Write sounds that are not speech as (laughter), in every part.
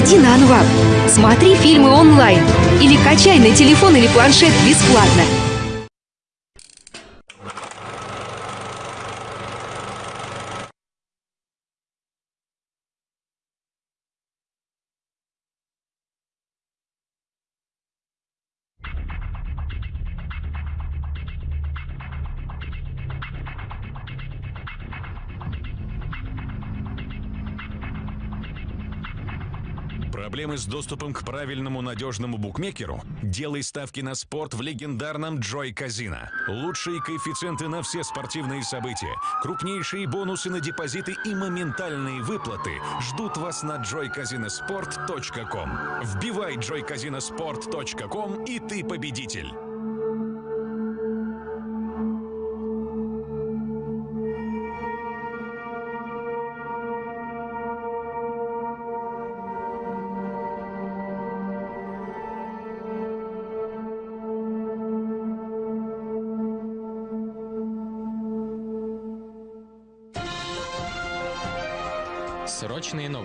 Заходи на Анвап, смотри фильмы онлайн или качай на телефон или планшет бесплатно. Проблемы с доступом к правильному надежному букмекеру? Делай ставки на спорт в легендарном Joy Казино. Лучшие коэффициенты на все спортивные события, крупнейшие бонусы на депозиты и моментальные выплаты ждут вас на joycasinosport.com. Вбивай joycasinosport.com и ты победитель.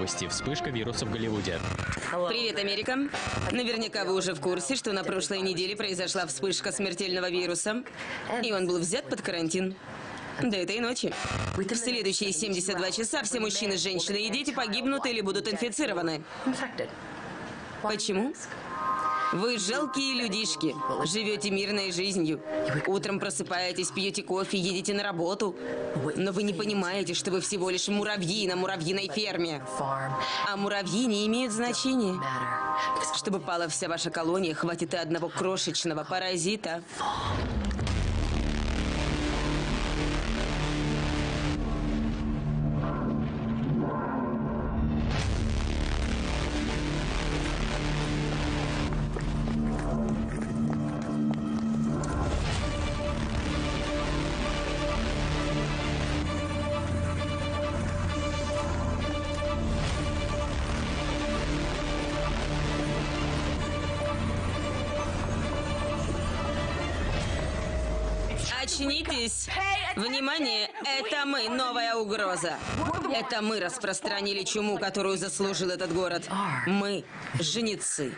Новости. Вспышка вируса в Голливуде. Привет, Америка. Наверняка вы уже в курсе, что на прошлой неделе произошла вспышка смертельного вируса, и он был взят под карантин. До этой ночи. В следующие 72 часа все мужчины, женщины и дети погибнут или будут инфицированы. Почему? Вы жалкие людишки. Живете мирной жизнью. Утром просыпаетесь, пьете кофе, едете на работу. Но вы не понимаете, что вы всего лишь муравьи на муравьиной ферме. А муравьи не имеют значения. Чтобы пала вся ваша колония, хватит и одного крошечного паразита. Угроза. Это мы распространили чуму, которую заслужил этот город. Мы, женицы.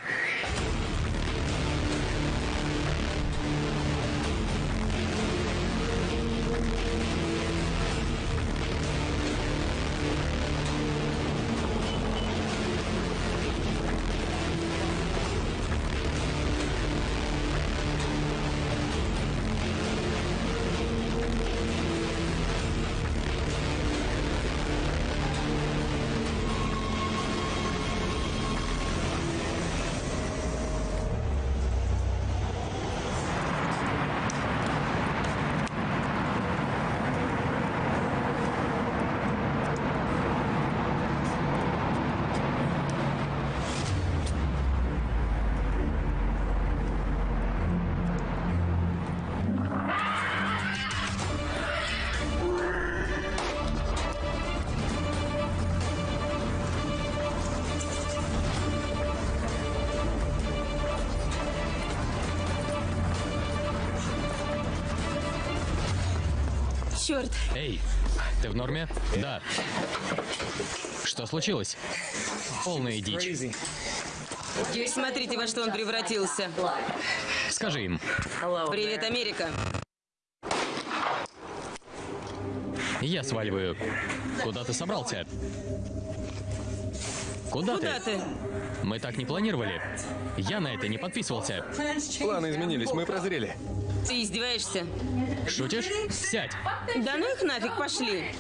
Черт, Эй, ты в норме? Да. Что случилось? Полная дичь. смотрите, во что он превратился. Скажи им. Привет, Америка. Я сваливаю. Куда ты собрался? Куда, Куда ты? Мы так не планировали. Я на это не подписывался. Планы изменились, мы прозрели. Ты издеваешься? Шутишь? Сядь. Да ну их нафиг, пошли.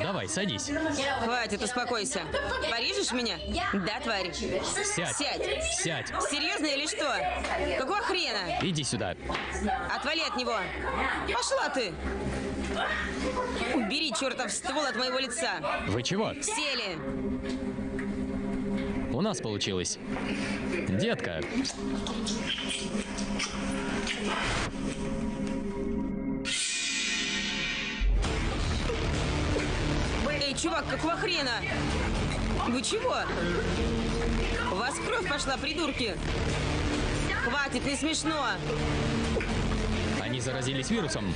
Давай, садись. Хватит, успокойся. Порежешь меня? Да, тварь. Сядь. Сядь. Сядь. Серьезно или что? Какого хрена? Иди сюда. Отвали от него. Пошла ты. Убери чертов ствол от моего лица. Вы чего? Сели. У нас получилось. Детка, чувак, какого хрена? Вы чего? У вас кровь пошла, придурки. Хватит, не смешно. они заразились вирусом.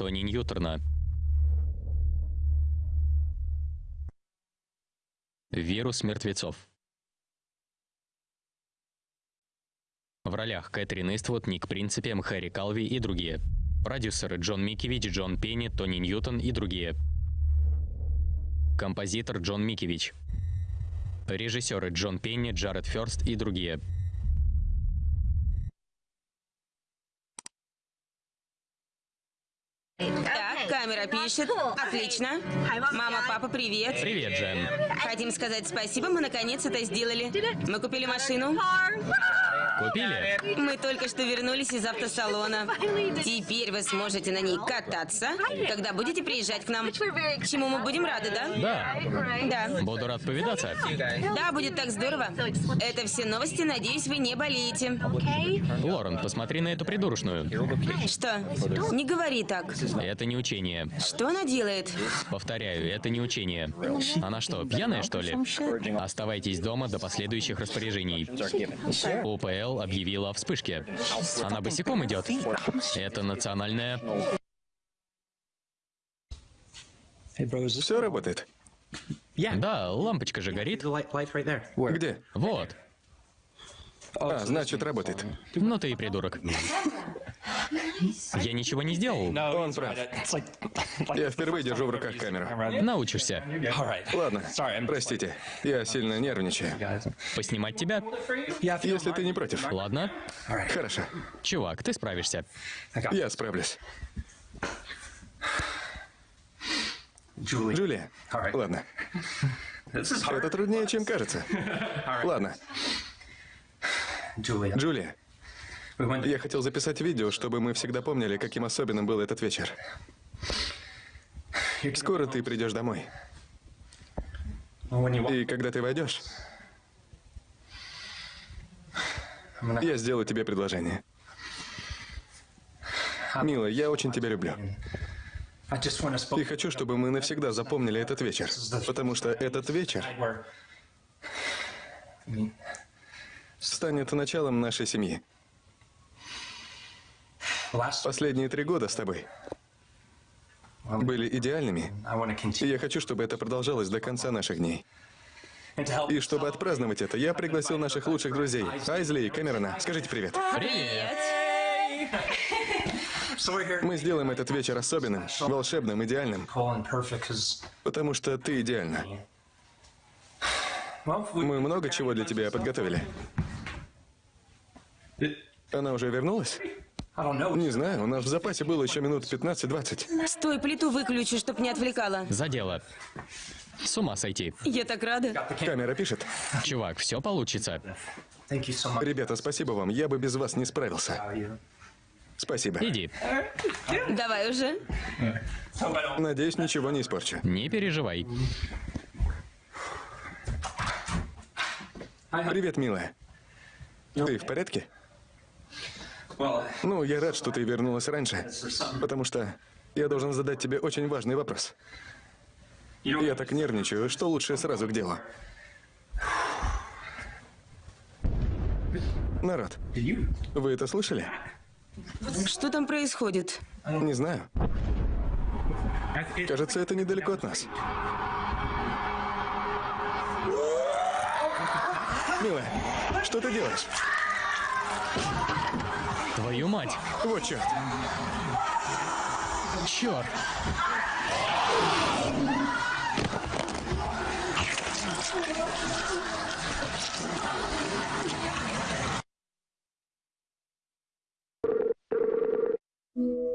Тони Ньютона. Вирус мертвецов. В ролях Кэтрин Иствуд, Ник Принципе, Хэри Калви и другие. Продюсеры Джон Микевич, Джон Пенни, Тони Ньютон и другие. Композитор Джон Микевич. Режиссеры Джон Пенни, Джаред Ферст и другие. Так, камера пишет. Отлично. Мама, папа, привет. Привет, Джен. Хотим сказать спасибо, мы наконец это сделали. Мы купили машину. Купили? Мы только что вернулись из автосалона. Теперь вы сможете на ней кататься, когда будете приезжать к нам. Чему мы будем рады, да? Да. Да. Буду рад повидаться. Да, будет так здорово. Это все новости, надеюсь, вы не болеете. Лорен, посмотри на эту придурочную. Что? Не говори так. Это не учение. Что она делает? Повторяю, это не учение. Она что, пьяная, что ли? Оставайтесь дома до последующих распоряжений. УПЛ объявила о вспышке. Она босиком идет. Это национальная... Все работает. Да, лампочка же горит. Где? Вот. А, значит, работает. Ну ты и придурок. Я ничего не сделал. Он прав. Я впервые держу в руках камеру. Научишься. Ладно, простите, я сильно нервничаю. Поснимать тебя? Если ты не против. Ладно. Хорошо, Чувак, ты справишься. я справлюсь. Джулия, ладно. Это труднее, чем кажется. (laughs) Ладно, Джулия, я хотел записать видео, чтобы мы всегда помнили, каким особенным был этот вечер. Скоро ты придешь домой. И когда ты войдешь, я сделаю тебе предложение. Милая, я очень тебя люблю. И хочу, чтобы мы навсегда запомнили этот вечер. Потому что этот вечер станет началом нашей семьи. Последние три года с тобой были идеальными. И я хочу, чтобы это продолжалось до конца наших дней. И чтобы отпраздновать это, я пригласил наших лучших друзей, Айзли и Кэмерона. Скажите привет. Привет. Мы сделаем этот вечер особенным, волшебным, идеальным, потому что ты идеальна. Мы много чего для тебя подготовили. Она уже вернулась? Не знаю, у нас в запасе было еще минут 15-20. Стой, плиту выключи, чтоб не отвлекала. За дело. С ума сойти. Я так рада. Камера пишет. Чувак, все получится. Ребята, спасибо вам, я бы без вас не справился. Спасибо. Иди. Давай уже. Надеюсь, ничего не испорчу. Не переживай. Привет, милая. Ты в порядке? Ну, я рад, что ты вернулась раньше, потому что я должен задать тебе очень важный вопрос. Я так нервничаю, что лучше сразу к делу. Народ, вы это слышали? Что там происходит? Не знаю. Кажется, это недалеко от нас. Милая, что ты делаешь? Твою мать. Вот черт. Черт.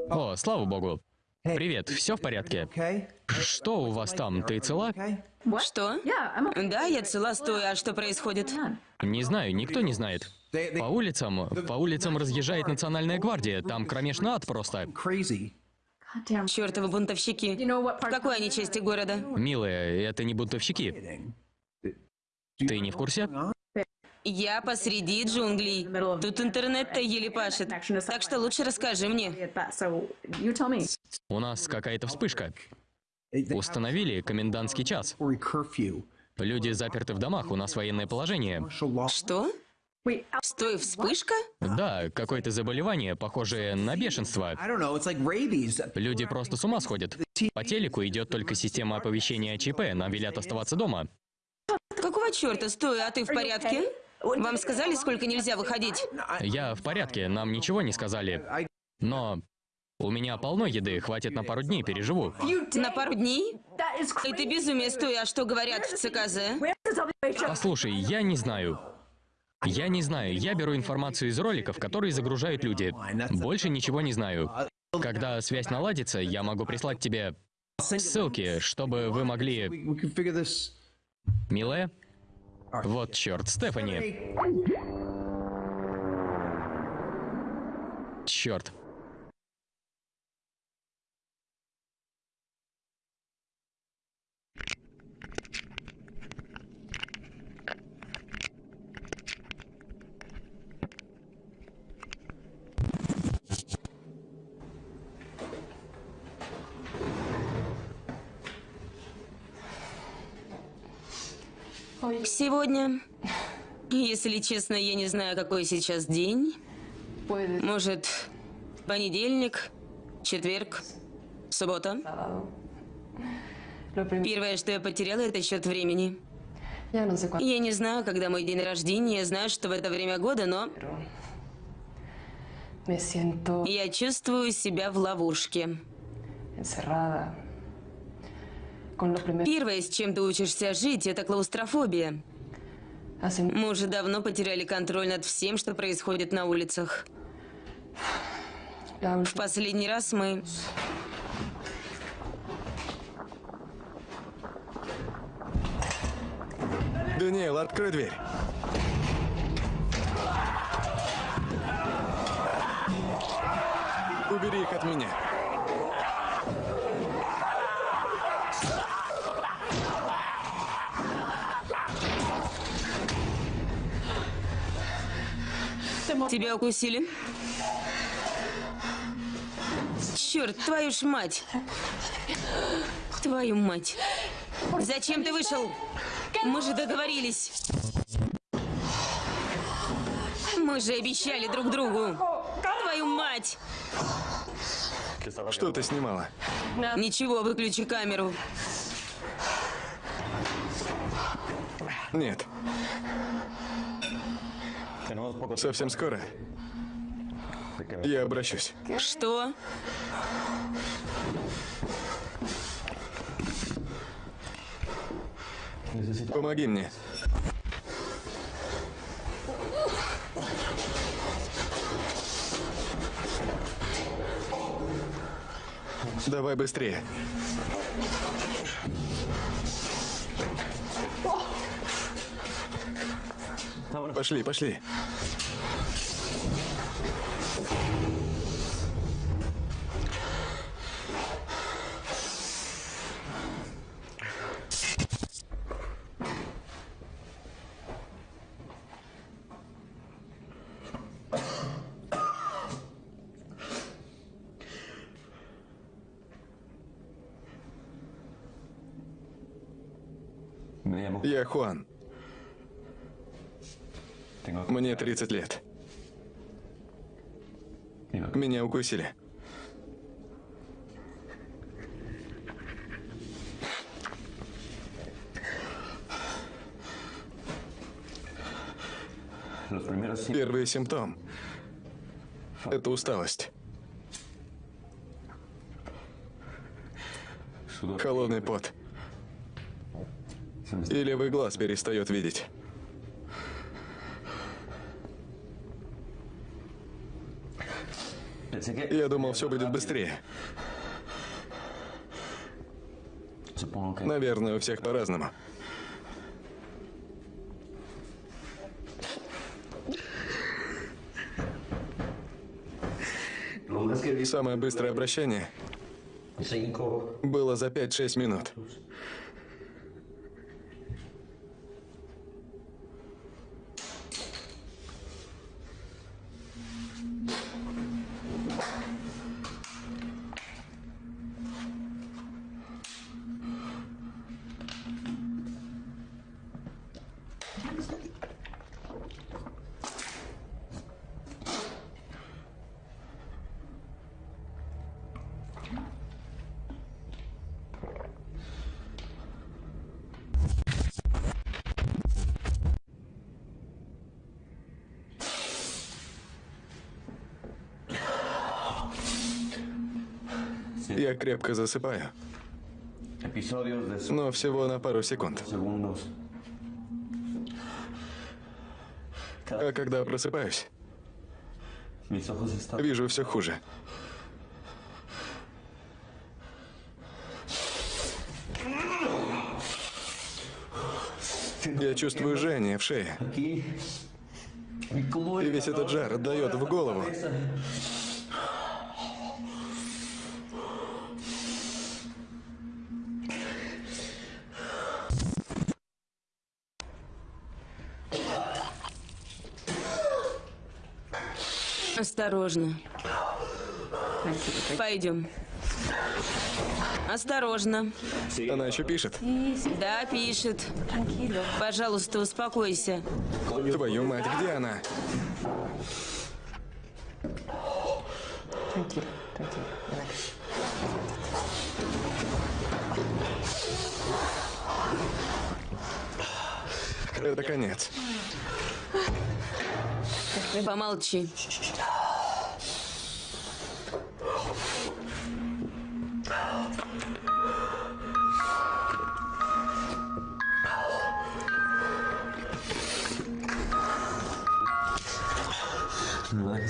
О, слава богу. Привет, все в порядке? Что у вас там? Ты цела? Что? Да, я цела стою, а что происходит? Не знаю, никто не знает. По улицам, по улицам разъезжает национальная гвардия. Там кромешный ад просто. Чертовы бунтовщики. В какой они части города? Милая, это не бунтовщики. Ты не в курсе? Я посреди джунглей. Тут интернет-то еле пашет. Так что лучше расскажи мне. У нас какая-то вспышка. Установили комендантский час. Люди заперты в домах, у нас военное положение. Что? Стой, вспышка? Да, какое-то заболевание, похожее на бешенство. Люди просто с ума сходят. По телеку идет только система оповещения о ЧП, нам велят оставаться дома. Какого черта? Стой, а ты в порядке? Вам сказали, сколько нельзя выходить? Я в порядке, нам ничего не сказали. Но у меня полно еды, хватит на пару дней, переживу. На пару дней? Это безумие. Стой, а что говорят в ЦКЗ? Послушай, я не знаю. Я не знаю, я беру информацию из роликов, которые загружают люди. Больше ничего не знаю. Когда связь наладится, я могу прислать тебе ссылки, чтобы вы могли... Милая? Вот черт, Стефани. Черт. Сегодня, если честно, я не знаю, какой сейчас день. Может, понедельник, четверг, суббота. Первое, что я потеряла, это счет времени. Я не знаю, когда мой день рождения, я знаю, что в это время года, но я чувствую себя в ловушке. Первое, с чем ты учишься жить, это клаустрофобия. hace Мы уже давно потеряли контроль над всем, что происходит на улицах. В последний раз мы... Даниэл, открой дверь. Убери их от меня. Тебя укусили? Черт, твою ж мать! Твою мать! Зачем ты вышел? Мы же договорились. Мы же обещали друг другу. Твою мать! Что ты снимала? Ничего, выключи камеру. Нет. Совсем скоро. Я обращусь. Что? Помоги мне. Давай быстрее. Пошли, пошли. Я Хуан. Мне 30 лет. Меня укусили. Первый симптом – это усталость. Холодный пот. И левый глаз перестает видеть. Я думал, все будет быстрее. Наверное, у всех по-разному. Самое быстрое обращение было за 5-6 минут. Крепко засыпаю, но всего на пару секунд. А когда просыпаюсь, вижу все хуже. Я чувствую жжение в шее. aquí. ¿Y cómo И весь этот жар отдает в голову. Осторожно. Пойдем. Осторожно. Она еще пишет. Да, пишет. Пожалуйста, успокойся. Твою мать, где она? Это конец. Помолчи.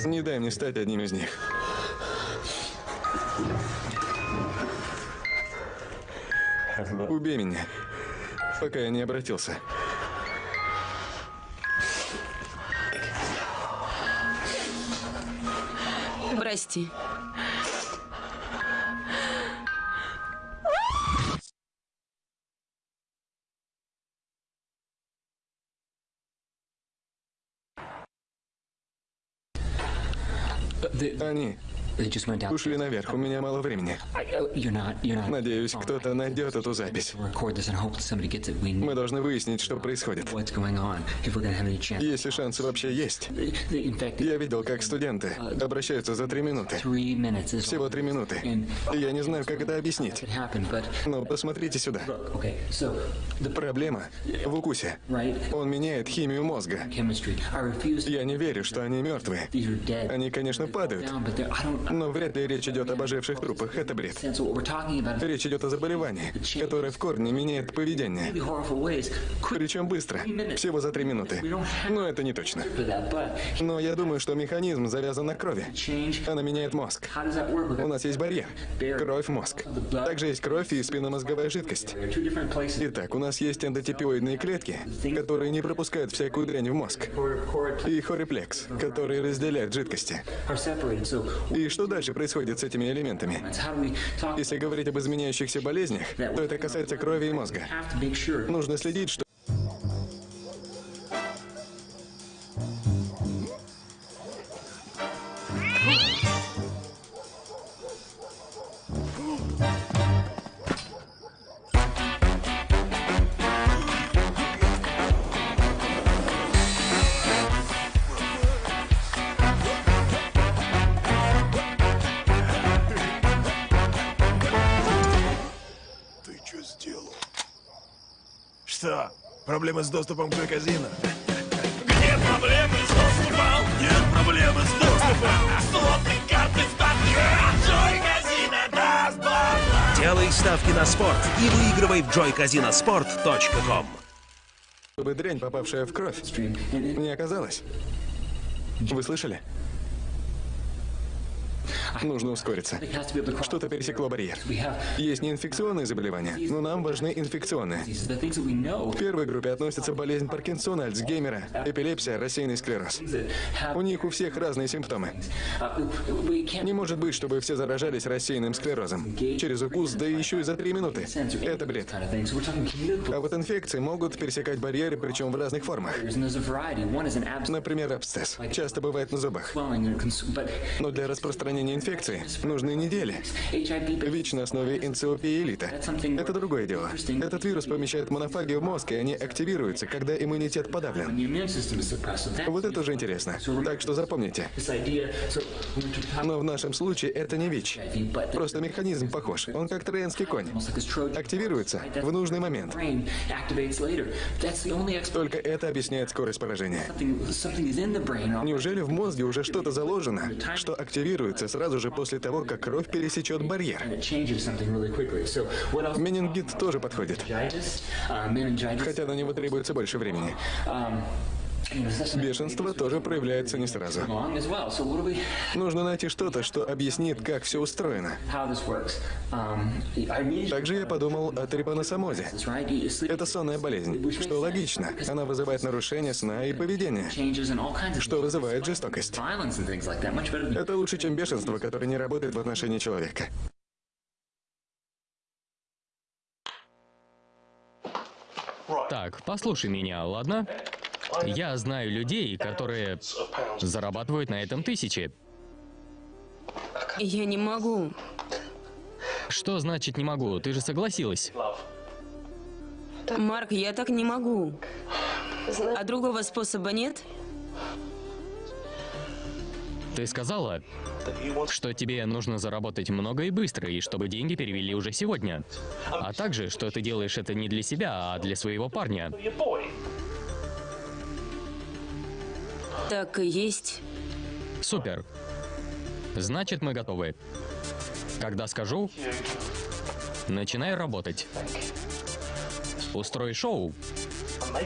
Не дай мне стать одним из них. Убей меня, пока я не обратился. Прости. Они Ушли наверх, у меня мало времени. Uh. Надеюсь, кто-то найдет эту запись. Мы должны выяснить, что происходит. Если шансы вообще есть. Я видел, как студенты обращаются за три минуты. Всего три минуты. И я не знаю, как это объяснить. Но посмотрите сюда. Проблема в укусе. Он меняет химию мозга. Я не верю, что они dead. Они, конечно, падают. Но вряд ли речь идет об оживших трупах. Это бред. Речь идет о заболевании, которое в корне меняет поведение. Причем быстро. Всего за три минуты. Но это не точно. Но я думаю, что механизм завязан на крови. Она меняет мозг. У нас есть барьер. Кровь, мозг. Также есть кровь и спинномозговая жидкость. Итак, у нас есть эндотипиоидные клетки, которые не пропускают всякую дрянь в мозг. И хориплекс, который разделяет жидкости. И что дальше происходит с этими элементами? Если говорить об изменяющихся болезнях, то это касается крови и мозга. Нужно следить, что... Что? Проблемы с доступом к казино? Нет проблемы с доступом! Нет проблемы с доступом! Слотные карты в Джой Казино даст бабла! Делай ставки на спорт и выигрывай в joycasinosport.com. Чтобы дрянь, попавшая в кровь, не оказалась. Вы слышали? Нужно ускориться. Что-то пересекло барьер. Есть неинфекционные заболевания, но нам важны инфекционные. В первой группе относятся болезнь Паркинсона, Альцгеймера, эпилепсия, рассеянный склероз. У них у всех разные симптомы. Не может быть, чтобы все заражались рассеянным склерозом. Через укус, да еще и за три минуты. Это бред. А вот инфекции могут пересекать барьеры, причем в разных формах. Например, абсцесс. Часто бывает на зубах. Но для распространения инфекции нужны недели. ВИЧ на основе энцефалиита. Это другое дело. Этот вирус помещает монофагию в мозг, и они активируются, когда иммунитет подавлен. Вот это уже интересно. Так что запомните. Но в нашем случае это не ВИЧ. Просто механизм похож. Он как троянский конь. Активируется в нужный момент. Только это объясняет скорость поражения. Неужели в мозге уже что-то заложено, что активируется сразу сразу же после того, как кровь пересечет барьер. Менингит тоже подходит, uh, хотя на него требуется больше времени. Бешенство тоже проявляется не сразу. Нужно найти что-то, что объяснит, как все устроено. Также я подумал о трипаносомозе. Это сонная болезнь, что логично. Она вызывает нарушение сна и поведения, что вызывает жестокость. Это лучше, чем бешенство, которое не работает в отношении человека. Так, послушай меня, ладно? Я знаю людей, которые зарабатывают на этом тысячи. Я не могу. Что значит не могу? Ты же согласилась. Марк, я так не могу. А другого способа нет? Ты сказала, что тебе нужно заработать много и быстро, и чтобы деньги перевели уже сегодня. А также, что ты делаешь это не для себя, а для своего парня. Так и есть. Супер. Значит, мы готовы. Когда скажу, начинай работать. Устрой шоу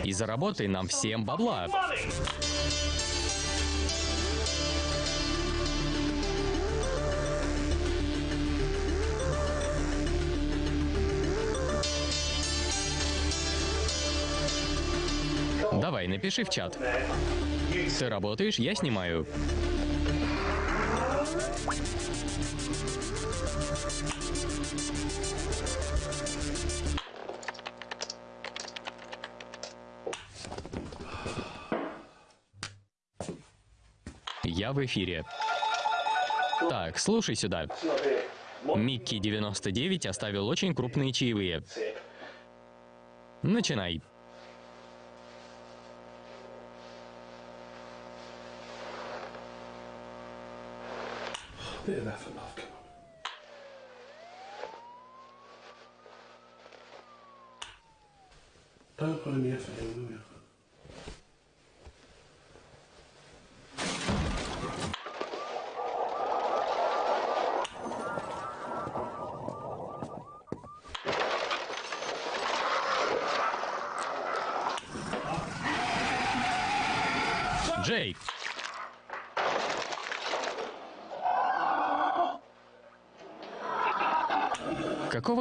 и заработай нам всем бабла. Давай, напиши в чат. Ты работаешь, я снимаю. Я в эфире. Так, слушай сюда. Микки 99 оставил очень крупные чаевые. Начинай. Bit of effort, love. Come on. Don't put any effort in, will you?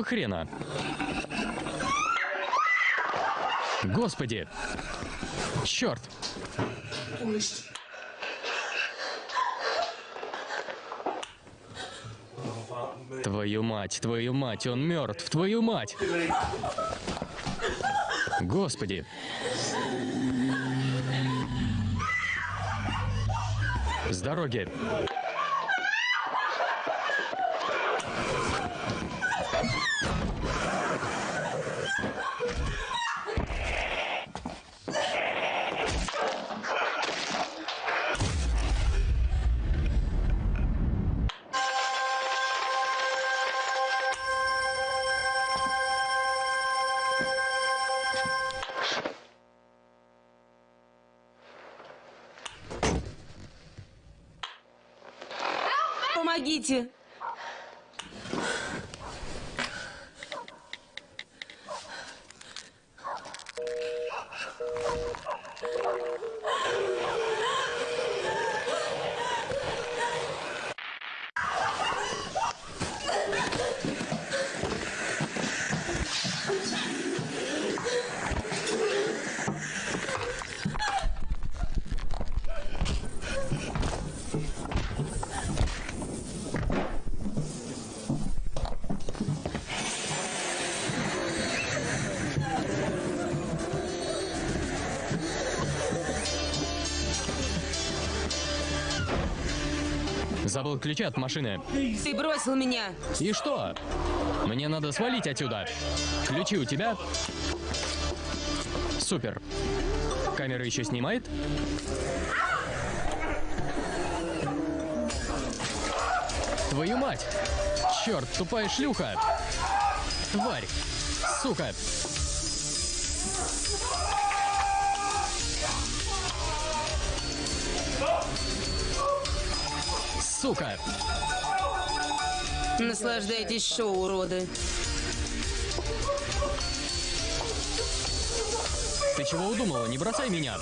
Какого хрена? Господи! Черт! Твою мать, твою мать, он мертв, твою мать! Господи! С дороги! Забыл ключи от машины. Ты бросил меня! И что? Мне надо свалить отсюда. Ключи у тебя? Супер. Камера еще снимает? Твою мать! Черт, тупая шлюха! Тварь! Сука! Сука! Наслаждайтесь шоу, уроды. Ты чего удумала? Не бросай меня.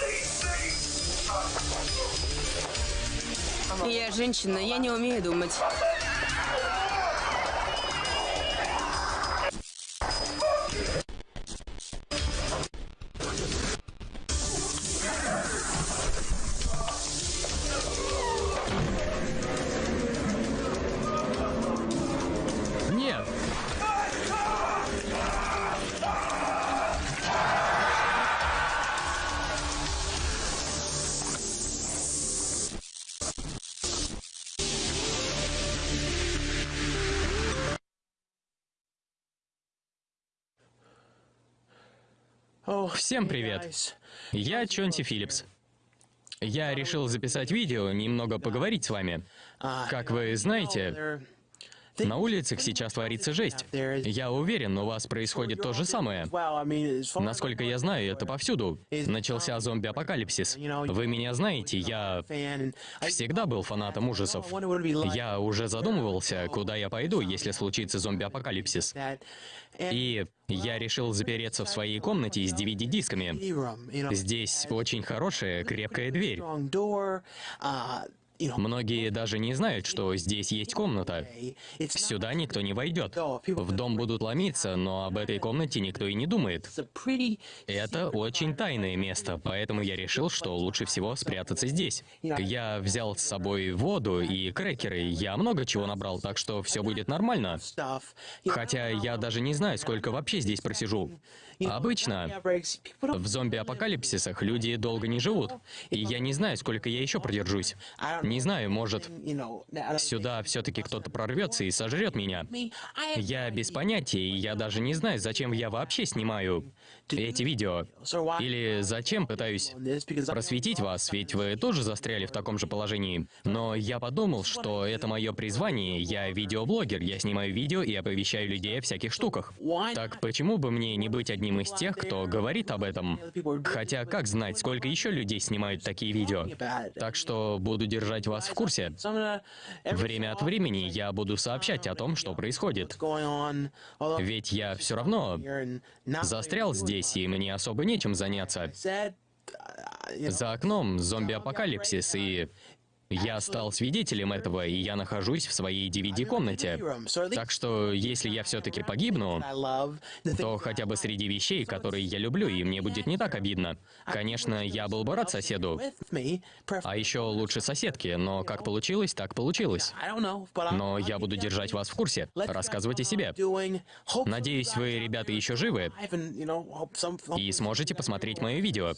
Я женщина, я не умею думать. Всем привет. Я Чонти Филлипс. Я решил записать видео, немного поговорить с вами. Как вы знаете, на улицах сейчас творится жесть. Я уверен, у вас происходит то же самое. Насколько я знаю, это повсюду. Начался зомби-апокалипсис. Вы меня знаете, я всегда был фанатом ужасов. Я уже задумывался, куда я пойду, если случится зомби-апокалипсис. И я решил запереться в своей комнате с DVD-дисками. Здесь очень хорошая, крепкая дверь. Многие даже не знают, что здесь есть комната. Сюда никто не войдет. В дом будут ломиться, но об этой комнате никто и не думает. Это очень тайное место, поэтому я решил, что лучше всего спрятаться здесь. Я взял с собой воду и крекеры, я много чего набрал, так что все будет нормально. Хотя я даже не знаю, сколько вообще здесь просижу. Обычно в зомби-апокалипсисах люди долго не живут, и я не знаю, сколько я еще продержусь. Не знаю, может, сюда все-таки кто-то прорвется и сожрет меня. Я без понятия, и я даже не знаю, зачем я вообще снимаю эти видео. Или зачем пытаюсь просветить вас, ведь вы тоже застряли в таком же положении. Но я подумал, что это мое призвание, я видеоблогер, я снимаю видео и оповещаю людей о всяких штуках. Так почему бы мне не быть одним из тех, кто говорит об этом? Хотя как знать, сколько еще людей снимают такие видео? Так что буду держать вас в курсе. Время от времени я буду сообщать о том, что происходит. Ведь я все равно застрял здесь, и мне особо нечем заняться. За окном зомби-апокалипсис, и я стал свидетелем этого, и я нахожусь в своей DVD-комнате. Так что, если я все-таки погибну, то хотя бы среди вещей, которые я люблю, и мне будет не так обидно. Конечно, я был бы рад соседу. А еще лучше соседке, но как получилось, так получилось. Но я буду держать вас в курсе, рассказывать о себе. Надеюсь, вы, ребята, еще живы и сможете посмотреть мое видео.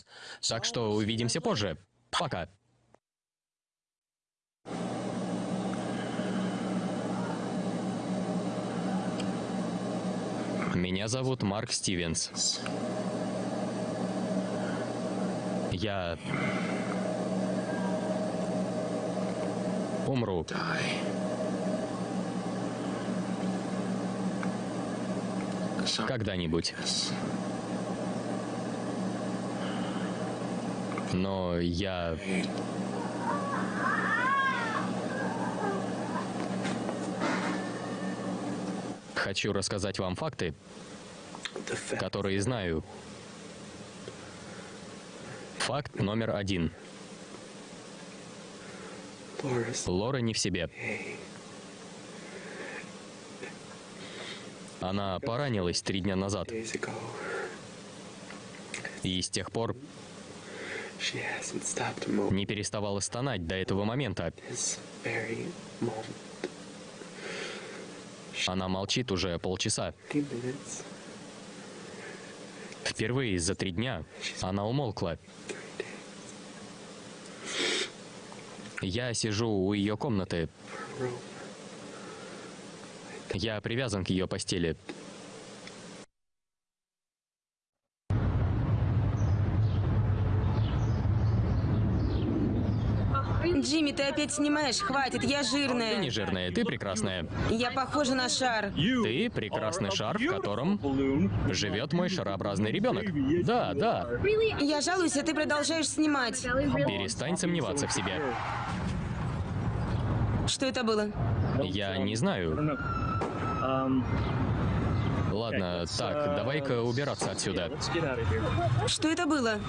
Так что увидимся позже. Пока. Меня зовут Марк Стивенс. Я умру. Когда-нибудь. Но я... Хочу рассказать вам факты, которые знаю. Факт номер один. Лора не в себе. Она поранилась три дня назад. И с тех пор не переставала стонать до этого момента. Она молчит уже полчаса. Впервые за три дня она умолкла. Я сижу у ее комнаты. Я привязан к ее постели. Джимми, ты опять снимаешь? Хватит, я Ты жирная. не жирная, ты прекрасная. Я похожа на шар. Ты прекрасный шар, в котором живет мой шарообразный ребенок. Да, да. Я жалуюсь, а ты продолжаешь снимать. Перестань сомневаться в себе. Что это было? Я не знаю. Ладно, так, давай-ка убираться отсюда. Что это было?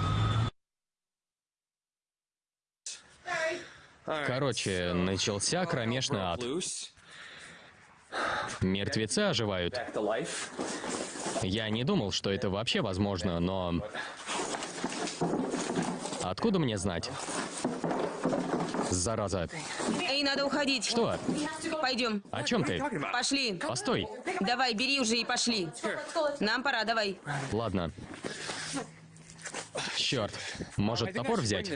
Короче, начался кромешный ад. Мертвецы оживают. Я не думал, что это вообще возможно, но... Откуда мне знать? Зараза. Эй, надо уходить. Что? Пойдем. О чем ты? Пошли. Постой. Давай, бери уже и пошли. Нам пора, давай. Ладно. Черт. Может, топор взять?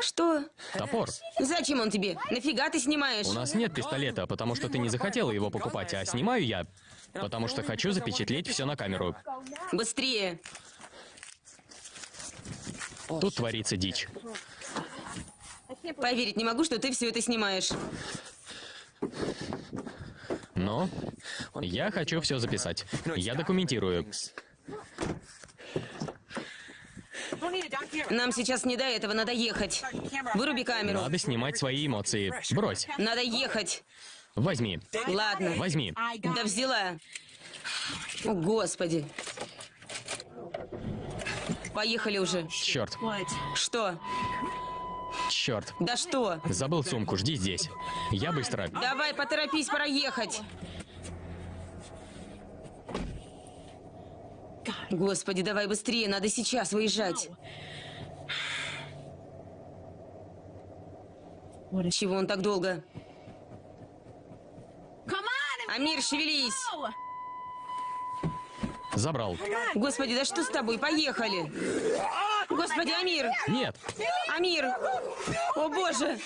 Что? Топор. Зачем он тебе? Нафига ты снимаешь? У нас нет пистолета, потому что ты не захотела его покупать, а снимаю я, потому что хочу запечатлеть все на камеру. Быстрее. Тут творится дичь. Поверить не могу, что ты все это снимаешь. Но я хочу все записать. Я документирую. Нам сейчас не до этого, надо ехать. Выруби камеру. Надо снимать свои эмоции. Брось. Надо ехать. Возьми. Ладно. Возьми. Да взяла. О, Господи. Поехали уже. Черт. Что? Черт. Да что? Забыл сумку, жди здесь. Я быстро. Давай, поторопись, пора ехать. Господи, давай быстрее, надо сейчас выезжать. Чего он так долго? Амир, шевелись! Забрал. Господи, да что с тобой? Поехали! Господи, Амир! Нет. Амир! О, Боже!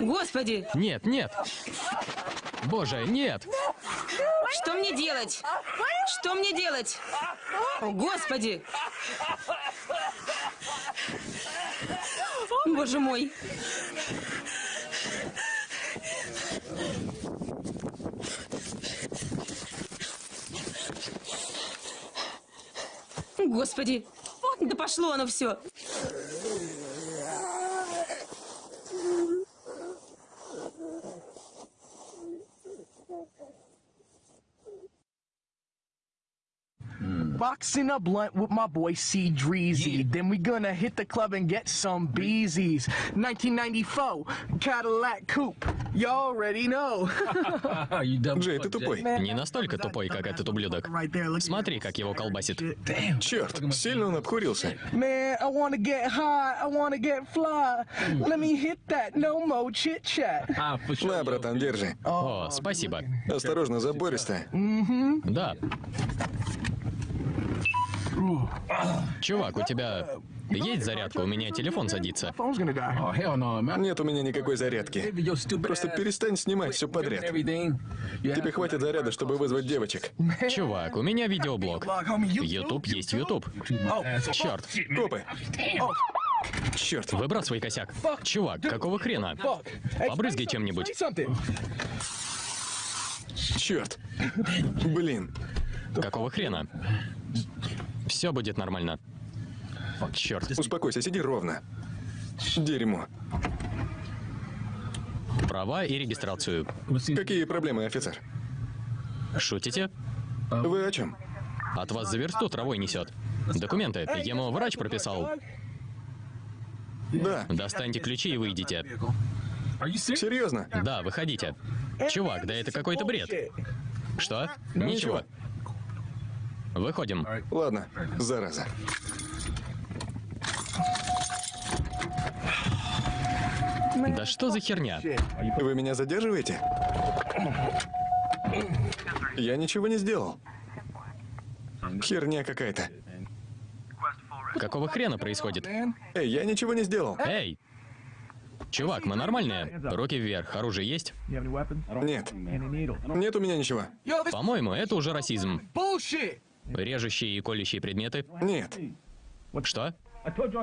Господи! Нет, нет. Боже, нет. Что мне делать? Что мне делать? О, Господи! Боже мой! Господи! Да пошло оно все! Boxing a blunt with my boy C Dreezy. Then we gonna hit the club and get some beezies. 1994 Cadillac Coupe. You already know. Джей, ты тупой. Не настолько тупой, как этот ублюдок. Смотри, как его колбасит. Черт, сильно он обкурился. Man, I wanna get high, I wanna get fly. Let me hit that, no more chit chat. На, братан, держи. О, спасибо. Осторожно, забористо. Да. Чувак, у тебя есть зарядка? У меня телефон садится. Нет у меня никакой зарядки. Просто перестань снимать все подряд. Тебе хватит заряда, чтобы вызвать девочек. Чувак, у меня видеоблог. Ютуб есть Ютуб. Черт. Копы. Черт. Выбрасывай косяк. Чувак, какого хрена? Побрызгай чем-нибудь. Черт. Блин. Какого хрена? Все будет нормально. Черт. Успокойся, сиди ровно. Дерьмо. Права и регистрацию. Какие проблемы, офицер? Шутите? Вы о чем? От вас за версту травой несет. Документы. Ему врач прописал. Да. Достаньте ключи и выйдите. Серьезно? Да, выходите. Чувак, да это какой-то бред. Что? Ничего. Выходим. Ладно, зараза. Да что за херня? Вы меня задерживаете? Я ничего не сделал. Херня какая-то. Какого хрена происходит? Эй, я ничего не сделал. Эй! Чувак, мы нормальные. Руки вверх. Оружие есть? Нет. Нет у меня ничего. По-моему, это уже расизм. Режущие и колющие предметы? Нет. Что?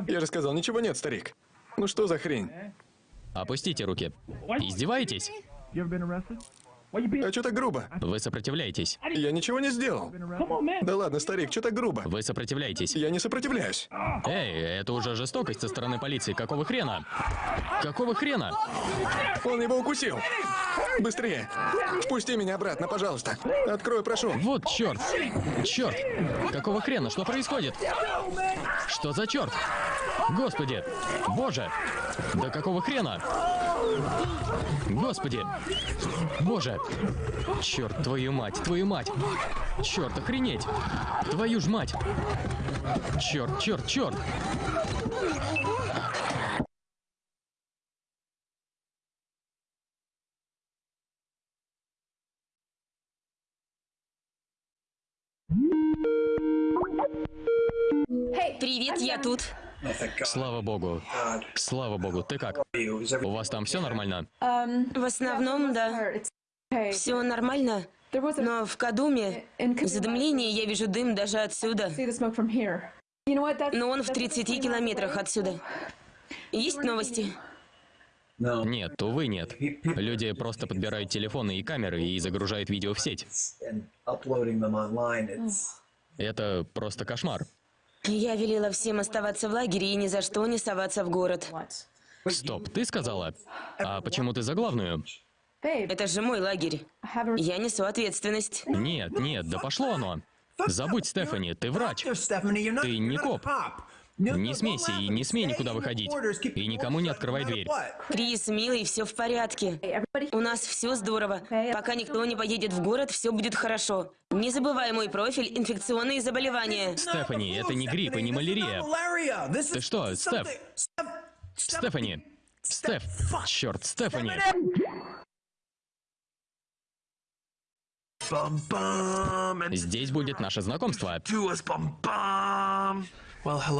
Я же сказал, ничего нет, старик. Ну что за хрень? Опустите руки. Издеваетесь? А что так грубо? Вы сопротивляетесь. Я ничего не сделал. Да ладно, старик, что так грубо? Вы сопротивляетесь. Я не сопротивляюсь. Эй, это уже жестокость со стороны полиции. Какого хрена? Какого хрена? Он его укусил. Быстрее! Впусти меня обратно, пожалуйста. Открой, прошу. Вот черт! Черт! Какого хрена? Что происходит? Что за черт? Господи! Боже! Да какого хрена? Господи! Боже! Черт, твою мать, твою мать! Черт, охренеть! Твою ж мать! Черт, черт, черт! Привет, я тут. Слава богу. Слава богу. Ты как? У вас там все нормально? В основном, да. Все нормально. Но в Кадуме в задымлении я вижу дым даже отсюда. Но он в 30 километрах отсюда. Есть новости? Нет, увы, нет. Люди просто подбирают телефоны и камеры и загружают видео в сеть. Это просто кошмар. Я велела всем оставаться в лагере и ни за что не соваться в город. Стоп, ты сказала? А почему ты за главную? Это же мой лагерь. Я несу ответственность. Нет, нет, да пошло оно. Забудь, Стефани, ты врач. Ты не коп. Не смейся и не смей никуда выходить. И никому не открывай дверь. Крис, милый, все в порядке. У нас все здорово. Пока никто не поедет в город, все будет хорошо. Не забывай мой профиль инфекционные заболевания. Стефани, это не грипп и не малярия. Ты что, Стеф? Стефани. Стеф. Черт, Стефани. Здесь будет наше знакомство.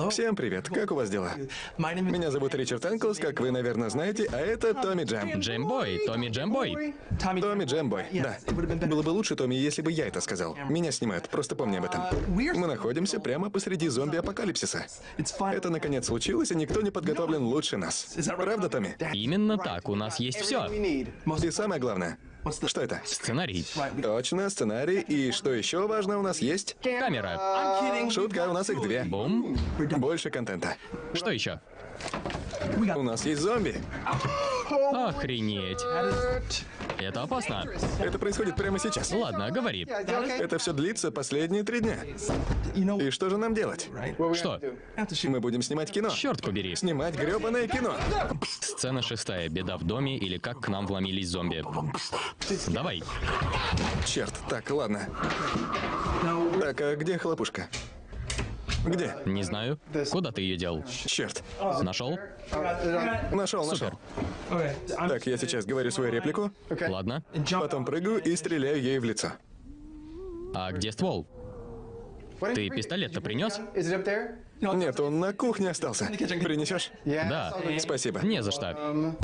Всем привет, как у вас дела? Меня зовут Ричард Энклс, как вы, наверное, знаете, а это Томми Джем. Джембой, Томми Джембой. Томми Джембой, да. Было бы лучше, Томми, если бы я это сказал. Меня снимают, просто помни об этом. Мы находимся прямо посреди зомби-апокалипсиса. Это наконец случилось, и никто не подготовлен лучше нас. Правда, Томми? Именно так, у нас есть все. И самое главное, что это? Сценарий. Точно, сценарий. И что еще важно у нас есть? Камера. Шутка, у нас их две. Бум. Больше контента. Что еще? У нас есть зомби. Охренеть. Это опасно. Это происходит прямо сейчас. Ладно, говори. Это все длится последние три дня. И что же нам делать? Что? Мы будем снимать кино. Черт побери. Снимать гребаное кино. Сцена шестая. Беда в доме или как к нам вломились зомби. Давай. Черт, так, ладно. Так, а где хлопушка? Где? Не знаю. Куда ты ее дел? Черт. Нашел? Нашел, нашел. Супер. Так, я сейчас говорю свою реплику, Ладно. потом прыгаю и стреляю ей в лицо. А где ствол? Ты пистолет-то принес? Нет, он на кухне остался. Принесешь? Да. Спасибо. Не за что.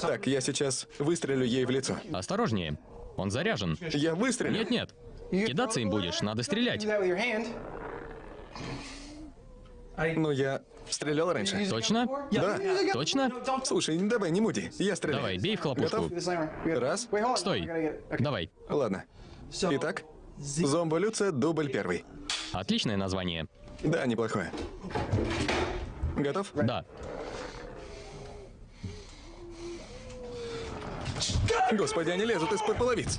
Так, я сейчас выстрелю ей в лицо. Осторожнее. Он заряжен. Я выстрелю. Нет-нет. Кидаться им будешь, надо стрелять. Ну, я стрелял раньше. Точно? Да. Точно? Слушай, давай, не муди. Я стреляю. Давай, бей в хлопушку. Готов? Раз. Стой. Давай. Ладно. Итак, зомболюция, дубль первый. Отличное название. Да, неплохое. Готов? Да. Господи, они лезут из-под половиц.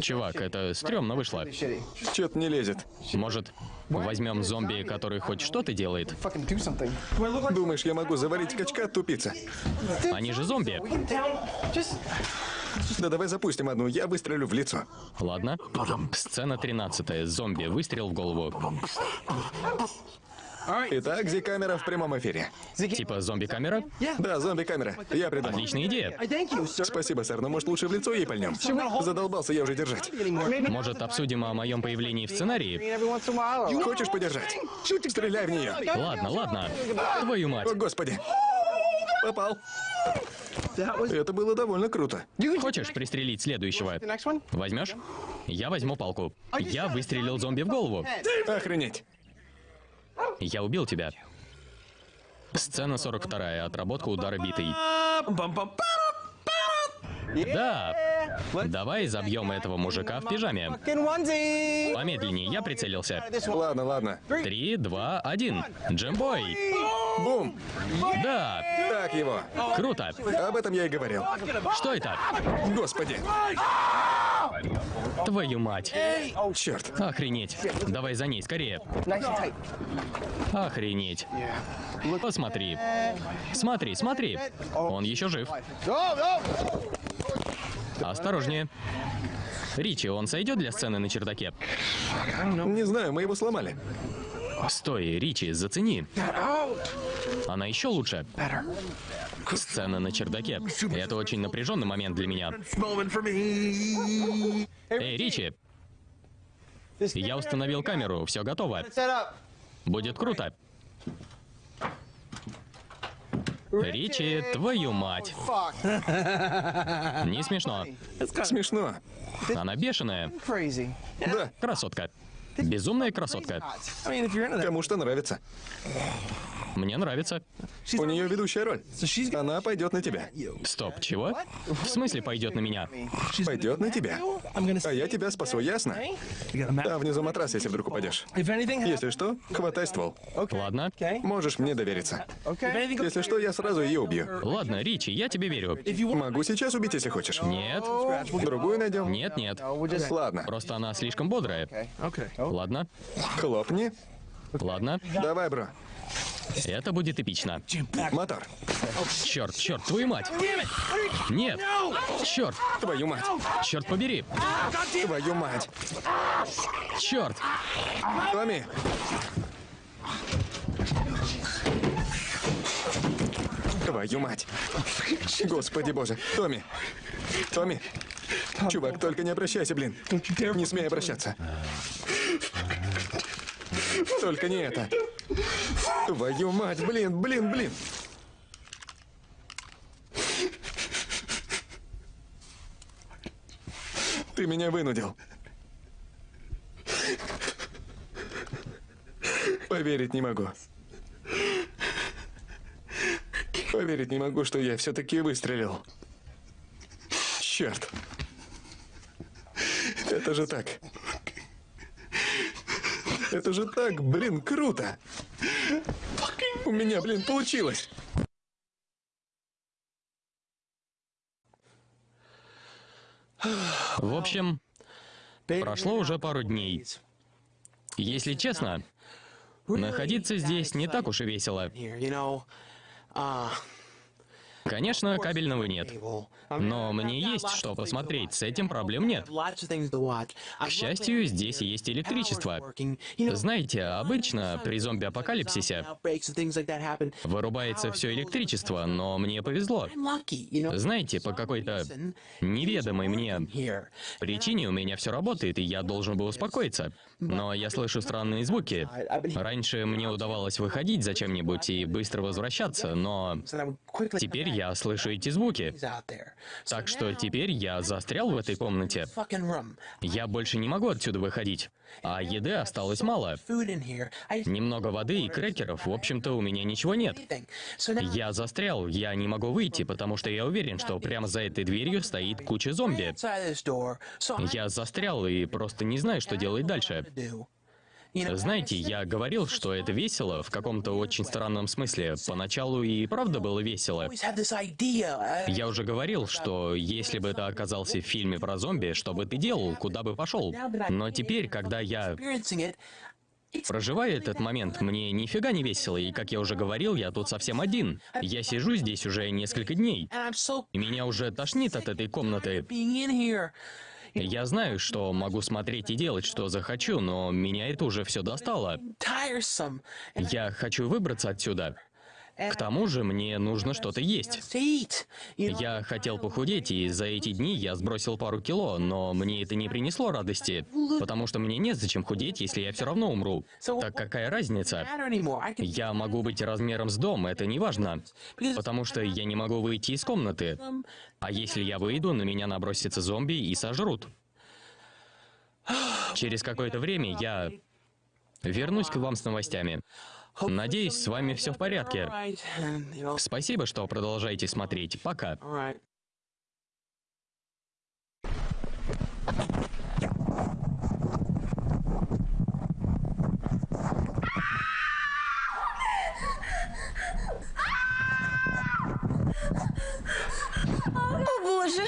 Чувак, это стрёмно вышло. Чё-то не лезет. Может, возьмем зомби, который хоть что-то делает? Думаешь, я могу завалить качка, тупица? Они же зомби. Да давай запустим одну, я выстрелю в лицо. Ладно. Сцена 13. Зомби. Выстрел в голову. Итак, Зи-камера в прямом эфире. Типа зомби-камера? Да, зомби-камера. Я придумал. Отличная идея. Спасибо, сэр, но может лучше в лицо ей пальнем? Задолбался я уже держать. Может, обсудим о моем появлении в сценарии? Хочешь подержать? Стреляй в нее. Ладно, ладно. Твою мать. О, господи. Попал. Это было довольно круто. Хочешь пристрелить следующего? Возьмешь? Я возьму палку. Я выстрелил зомби в голову. Охренеть. Я убил тебя. Сцена 42. Отработка удара битой. Да. Давай забьем этого мужика в пижаме. Помедленнее, я прицелился. Ладно, ладно. Три, два, один. Джембой. Бум! Да, Так его. круто. Об этом я и говорил. Что это? Господи! Твою мать. Черт! Охренеть. Давай за ней, скорее. Охренеть. Посмотри. Смотри, смотри. Он еще жив. Осторожнее. Ричи, он сойдет для сцены на чердаке? Не знаю, мы его сломали. Стой, Ричи, зацени. Она еще лучше. Сцена на чердаке. Это очень напряженный момент для меня. Эй, Ричи! Я установил камеру, все готово. Будет круто. Ричи, твою мать. Не смешно. Смешно. Она бешеная. Да. Красотка. Безумная красотка. Кому что нравится. Мне нравится. У нее ведущая роль. Она пойдет на тебя. Стоп, чего? В смысле пойдет на меня? Пойдет на тебя. А я тебя спасу, ясно? Там внизу матрас, если вдруг упадешь. Если что, хватай ствол. Ладно. Можешь мне довериться. Если что, я сразу ее убью. Ладно, Ричи, я тебе верю. Могу сейчас убить, если хочешь. Нет. Другую найдем? Нет, нет. Ладно. Просто она слишком бодрая. Ладно. Хлопни. Ладно. Давай, бро. Это будет эпично. Мотор. Черт, черт, твою мать! Нет! Черт! Твою мать! Черт побери! Твою мать! Черт! Томми! Твою мать! Господи боже! Томми! Томми! Чувак, только не обращайся, блин! Не смей обращаться! Только не это! Твою мать, блин, блин, блин! Ты меня вынудил. Поверить не могу. Поверить не могу, что я все-таки выстрелил. Черт. Это же так. Это же так, блин, круто. У меня, блин, получилось. В общем, прошло уже пару дней. Если честно, находиться здесь не так уж и весело. Конечно, кабельного нет. Но мне есть что посмотреть, с этим проблем нет. К счастью, здесь есть электричество. Знаете, обычно при зомби-апокалипсисе вырубается все электричество, но мне повезло. Знаете, по какой-то неведомой мне причине у меня все работает, и я должен был успокоиться. Но я слышу странные звуки. Раньше мне удавалось выходить за чем-нибудь и быстро возвращаться, но теперь я слышу эти звуки. Так что теперь я застрял в этой комнате. Я больше не могу отсюда выходить. А еды осталось мало. Немного воды и крекеров, в общем-то, у меня ничего нет. Я застрял, я не могу выйти, потому что я уверен, что прямо за этой дверью стоит куча зомби. Я застрял и просто не знаю, что делать дальше. Знаете, я говорил, что это весело в каком-то очень странном смысле. Поначалу и правда было весело. Я уже говорил, что если бы ты оказался в фильме про зомби, что бы ты делал, куда бы пошел. Но теперь, когда я проживаю этот момент, мне нифига не весело, и, как я уже говорил, я тут совсем один. Я сижу здесь уже несколько дней. И меня уже тошнит от этой комнаты. Я знаю, что могу смотреть и делать, что захочу, но меня это уже все достало. Я хочу выбраться отсюда. К тому же мне нужно что-то есть. Я хотел похудеть, и за эти дни я сбросил пару кило, но мне это не принесло радости, потому что мне незачем худеть, если я все равно умру. Так какая разница? Я могу быть размером с дом, это не важно, потому что я не могу выйти из комнаты. А если я выйду, на меня набросятся зомби и сожрут. Через какое-то время я вернусь к вам с новостями. Надеюсь, с вами все в порядке. Спасибо, что продолжаете смотреть. Пока. О, боже!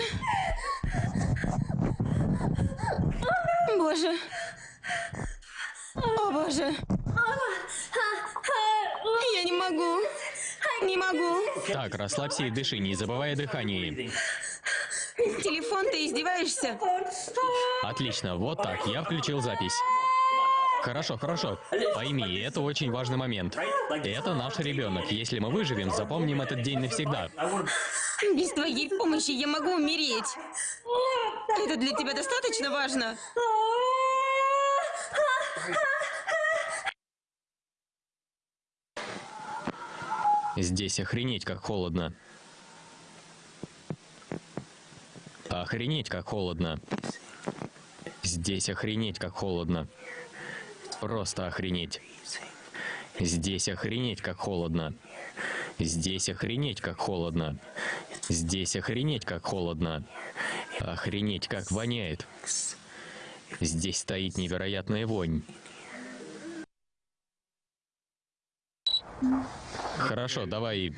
Боже! О, боже! Я не могу. Не могу. Так, расслабься и дыши, не забывай о дыхании. Телефон, ты издеваешься? Отлично, вот так, я включил запись. Хорошо, хорошо. Пойми, это очень важный момент. Это наш ребенок. Если мы выживем, запомним этот день навсегда. Без твоей помощи я могу умереть. Это для тебя достаточно важно? Здесь охренеть как холодно. Охренеть как холодно. Здесь охренеть как холодно. Просто охренеть. Здесь охренеть как холодно. Здесь охренеть как холодно. Здесь охренеть как холодно. Охренеть как воняет. Здесь стоит невероятная вонь. Хорошо, давай...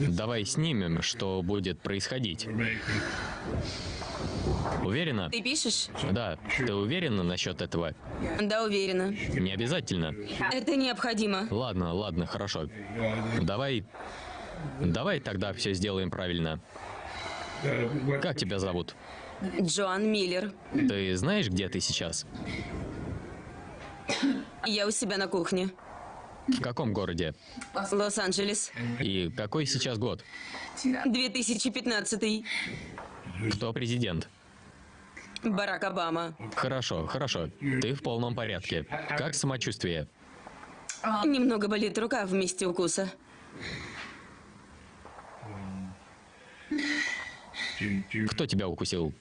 Давай снимем, что будет происходить. Уверена? Ты пишешь? Да. Ты уверена насчет этого? Да, уверена. Не обязательно. Это необходимо. Ладно, ладно, хорошо. Давай... Давай тогда все сделаем правильно. Как тебя зовут? Джоан Миллер. Ты знаешь, где ты сейчас? Я у себя на кухне. В каком городе? Лос-Анджелес. И какой сейчас год? 2015. Кто президент? Барак Обама. Хорошо, хорошо. Ты в полном порядке. Как самочувствие? Немного болит рука в месте укуса. Кто тебя укусил?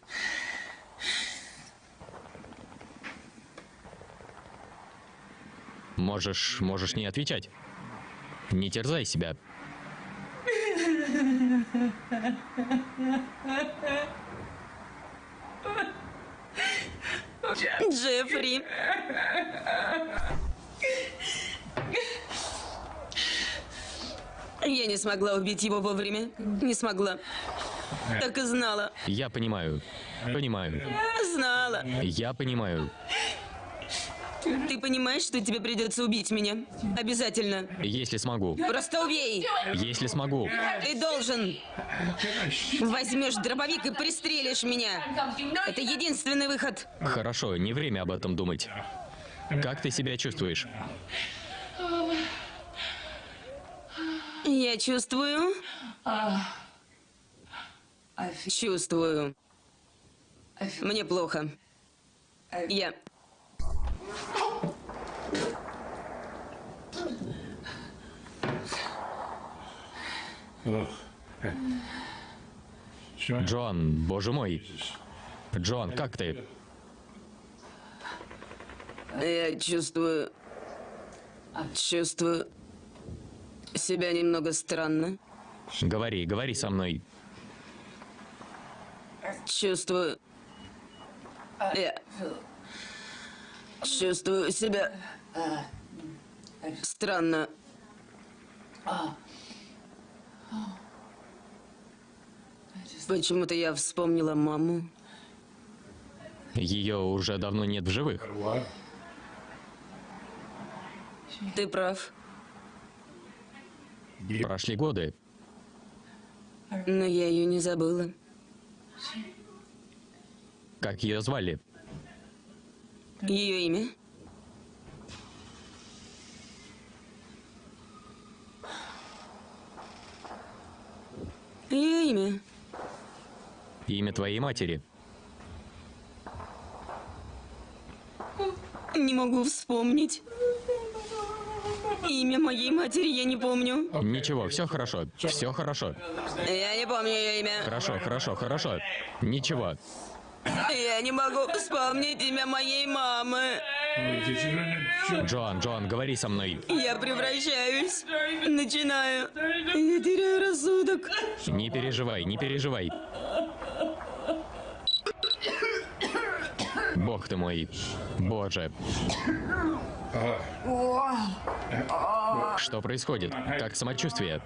Можешь, можешь не отвечать. Не терзай себя. Джеффри. Я не смогла убить его вовремя. Не смогла. Так и знала. Я понимаю. Понимаю. Знала. Я понимаю. Ты понимаешь, что тебе придется убить меня? Обязательно. Если смогу. Просто убей. Если смогу. Ты должен. Возьмешь дробовик и пристрелишь меня. Это единственный выход. Хорошо, не время об этом думать. Как ты себя чувствуешь? Я чувствую. Чувствую. Мне плохо. Я... Джоан, боже мой. Джоан, как ты? Я чувствую... Чувствую себя немного странно. Говори, говори со мной. Чувствую... Я... Чувствую себя... Странно. Почему-то я вспомнила маму. Ее уже давно нет в живых. Ты прав. Прошли годы. Но я ее не забыла. Как ее звали? Ее имя? Ее имя? Имя твоей матери. Не могу вспомнить. Имя моей матери я не помню. Ничего, все хорошо. Все хорошо. Я не помню ее имя. Хорошо, хорошо, хорошо. Ничего. Я не могу вспомнить имя моей мамы. Джоан, Джоан, говори со мной. Я превращаюсь. Начинаю. Я теряю рассудок. Не переживай, не переживай. Бог ты мой. Боже. Что происходит? Как самочувствие?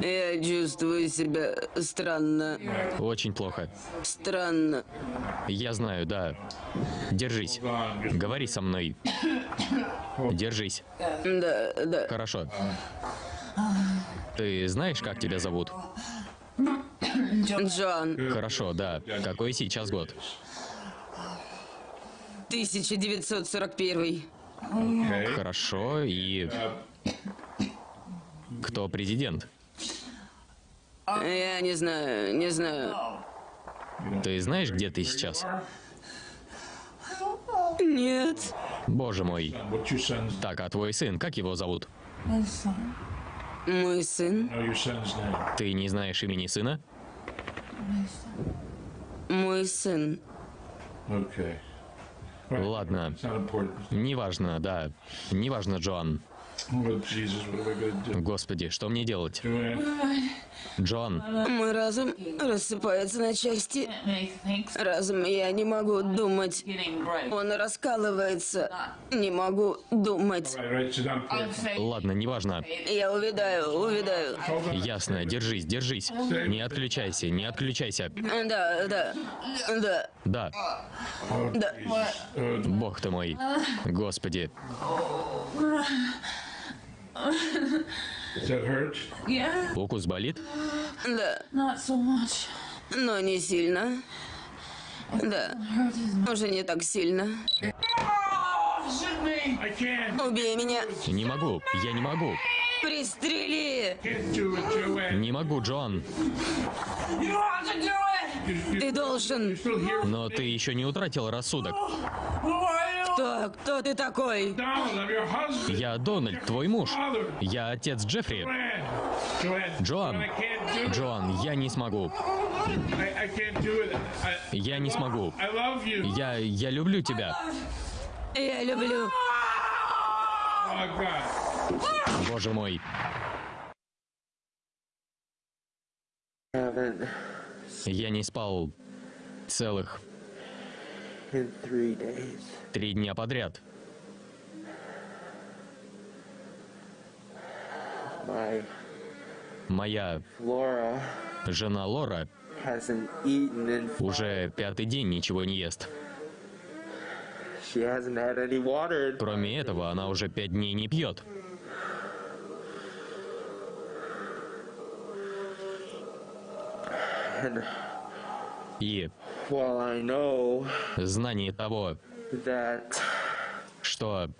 Я чувствую себя странно. Очень плохо. Странно. Я знаю, да. Держись. Говори со мной. Держись. Да, да. Хорошо. Ты знаешь, как тебя зовут? Джон, Хорошо, да. Какой сейчас год? 1941. Хорошо, и... Кто президент? Я не знаю, не знаю. Ты знаешь, где ты сейчас? Нет. Боже мой. Так, а твой сын, как его зовут? Мой сын, Ты не знаешь имени сына? мой сын. Ладно. Неважно, да. Неважно, Джоан. Господи, что мне делать? Джон, Мой разум рассыпается на части. Разум, я не могу думать. Он раскалывается. Не могу думать. ладно, неважно. Я увядаю, увядаю. Ясно, держись, держись. Не отключайся, не отключайся. Да, да, да, Да, да. бог ты мой. Господи. (laughs) Укус болит? Да, Not so much. но не сильно. Да, уже не так сильно. Me. Убей меня. Не могу, я не могу. Пристрели. Не могу, Джон. Ты должен. Но ты еще не утратил рассудок. Кто, кто ты такой? Я Дональд, твой муж. Я отец Джеффри. Джоан. Джоан, я не смогу. Я не смогу. Я, я люблю тебя. Я люблю. Боже мой. Я не спал целых три дня подряд. Моя жена Лора уже пятый день ничего не ест. Кроме этого, она уже пять дней не пьет. И знание того, что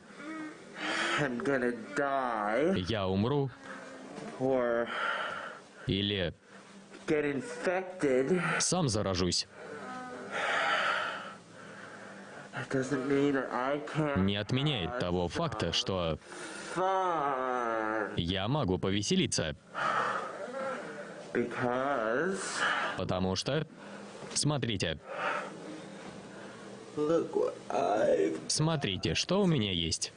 я умру или сам заражусь, не отменяет того факта, что я могу повеселиться, потому что, смотрите, смотрите, что у меня есть.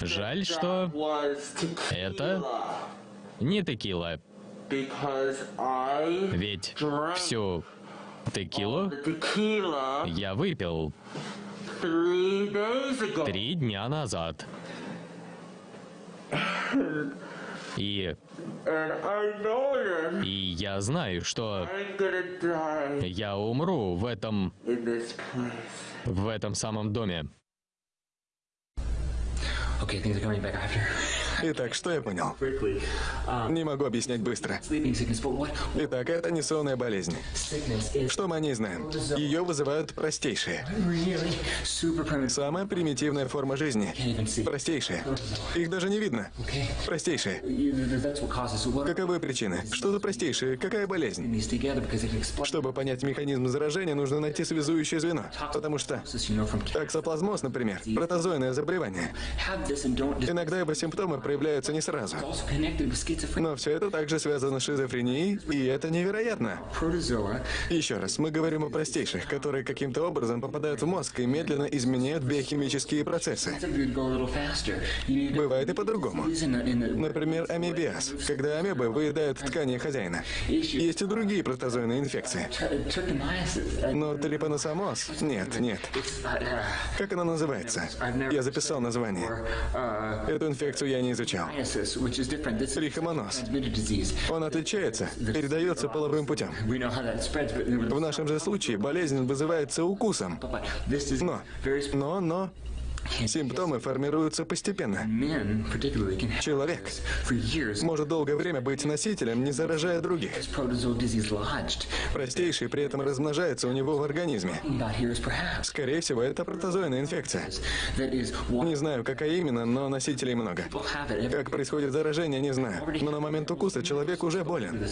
Жаль, что это не текила, ведь всю текилу я выпил. Три дня назад. И, и я знаю, что я умру в этом, в этом самом доме. Okay, things are coming back after. Итак, что я понял? Не могу объяснять быстро. Итак, это не сонная болезнь. Что мы о ней знаем? Ее вызывают простейшие. Самая примитивная форма жизни. Простейшие. Их даже не видно. Простейшие. Каковы причины? Что за простейшие? Какая болезнь? Чтобы понять механизм заражения, нужно найти связующее звено. Потому что таксоплазмоз, например, протозойное заболевание. Иногда его симптомы проявляются не сразу. Но все это также связано с шизофренией, и это невероятно. Еще раз, мы говорим о простейших, которые каким-то образом попадают в мозг и медленно изменяют биохимические процессы. Бывает и по-другому. Например, амебиаз, когда амебы выедают ткани хозяина. Есть и другие протозойные инфекции. Но трипаносомоз? Нет, нет. Как она называется? Я записал название. Эту инфекцию я не изучал. Is Трихомоноз. Он отличается, передается половым путем. В нашем же случае болезнь вызывается укусом. Но, но, но, симптомы формируются постепенно. Человек может долгое время быть носителем, не заражая других. Простейший при этом размножается у него в организме. Скорее всего, это протозойная инфекция. Не знаю, какая именно, но носителей много. Как происходит заражение, не знаю. Но на момент укуса человек уже болен.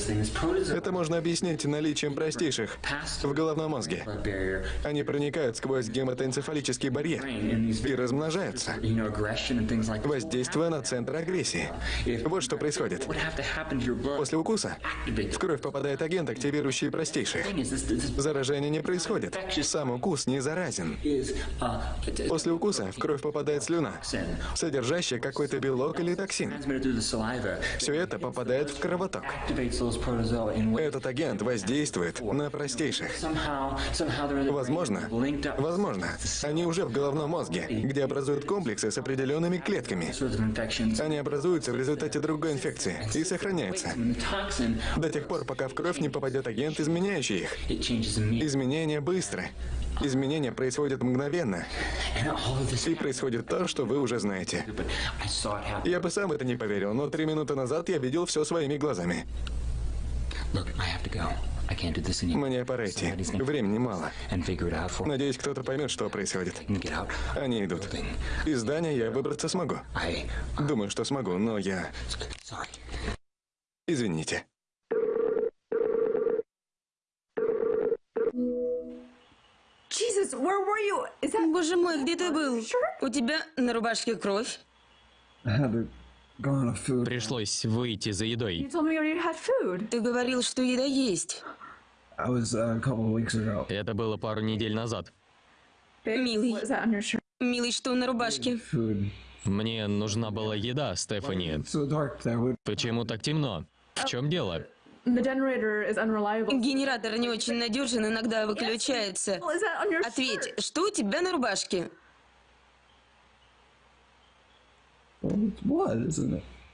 Это можно объяснить наличием простейших в головном мозге. Они проникают сквозь гематоэнцефалический барьер и размножаются, воздействуя на центр агрессии. Вот что происходит. После укуса в кровь попадает агент, активирующий this Заражение не происходит. Сам укус не заразен. uh, После укуса в кровь попадает слюна, содержащая какой-то белок или токсин. Все это попадает в кровоток. Этот агент воздействует на простейших. Возможно, возможно, они уже в головном мозге, где образуют комплексы с определенными клетками. Они образуются в результате другой инфекции и сохраняются до тех пор, пока в кровь не попадет агент, изменяющий их. Изменения быстры. Изменения происходят мгновенно. И происходит то, что вы уже знаете. Я бы сам это не поверил, но три минуты назад я видел все своими глазами. Мне пора идти. Времени мало. And figure it out for me. Надеюсь, кто-то поймет, что происходит. And get out. Они идут. Из здания я выбраться смогу. I Думаю, что смогу, но я... Извините. Боже мой, где ты был? У тебя на рубашке кровь. Пришлось выйти за едой. Ты говорил, что еда есть. Это было пару недель назад. Милый. Милый, что на рубашке? Мне нужна была еда, Стефани. Почему так темно? В чем дело? The generator is unreliable. Генератор не очень надежен, иногда выключается. Ответь, что у тебя на рубашке?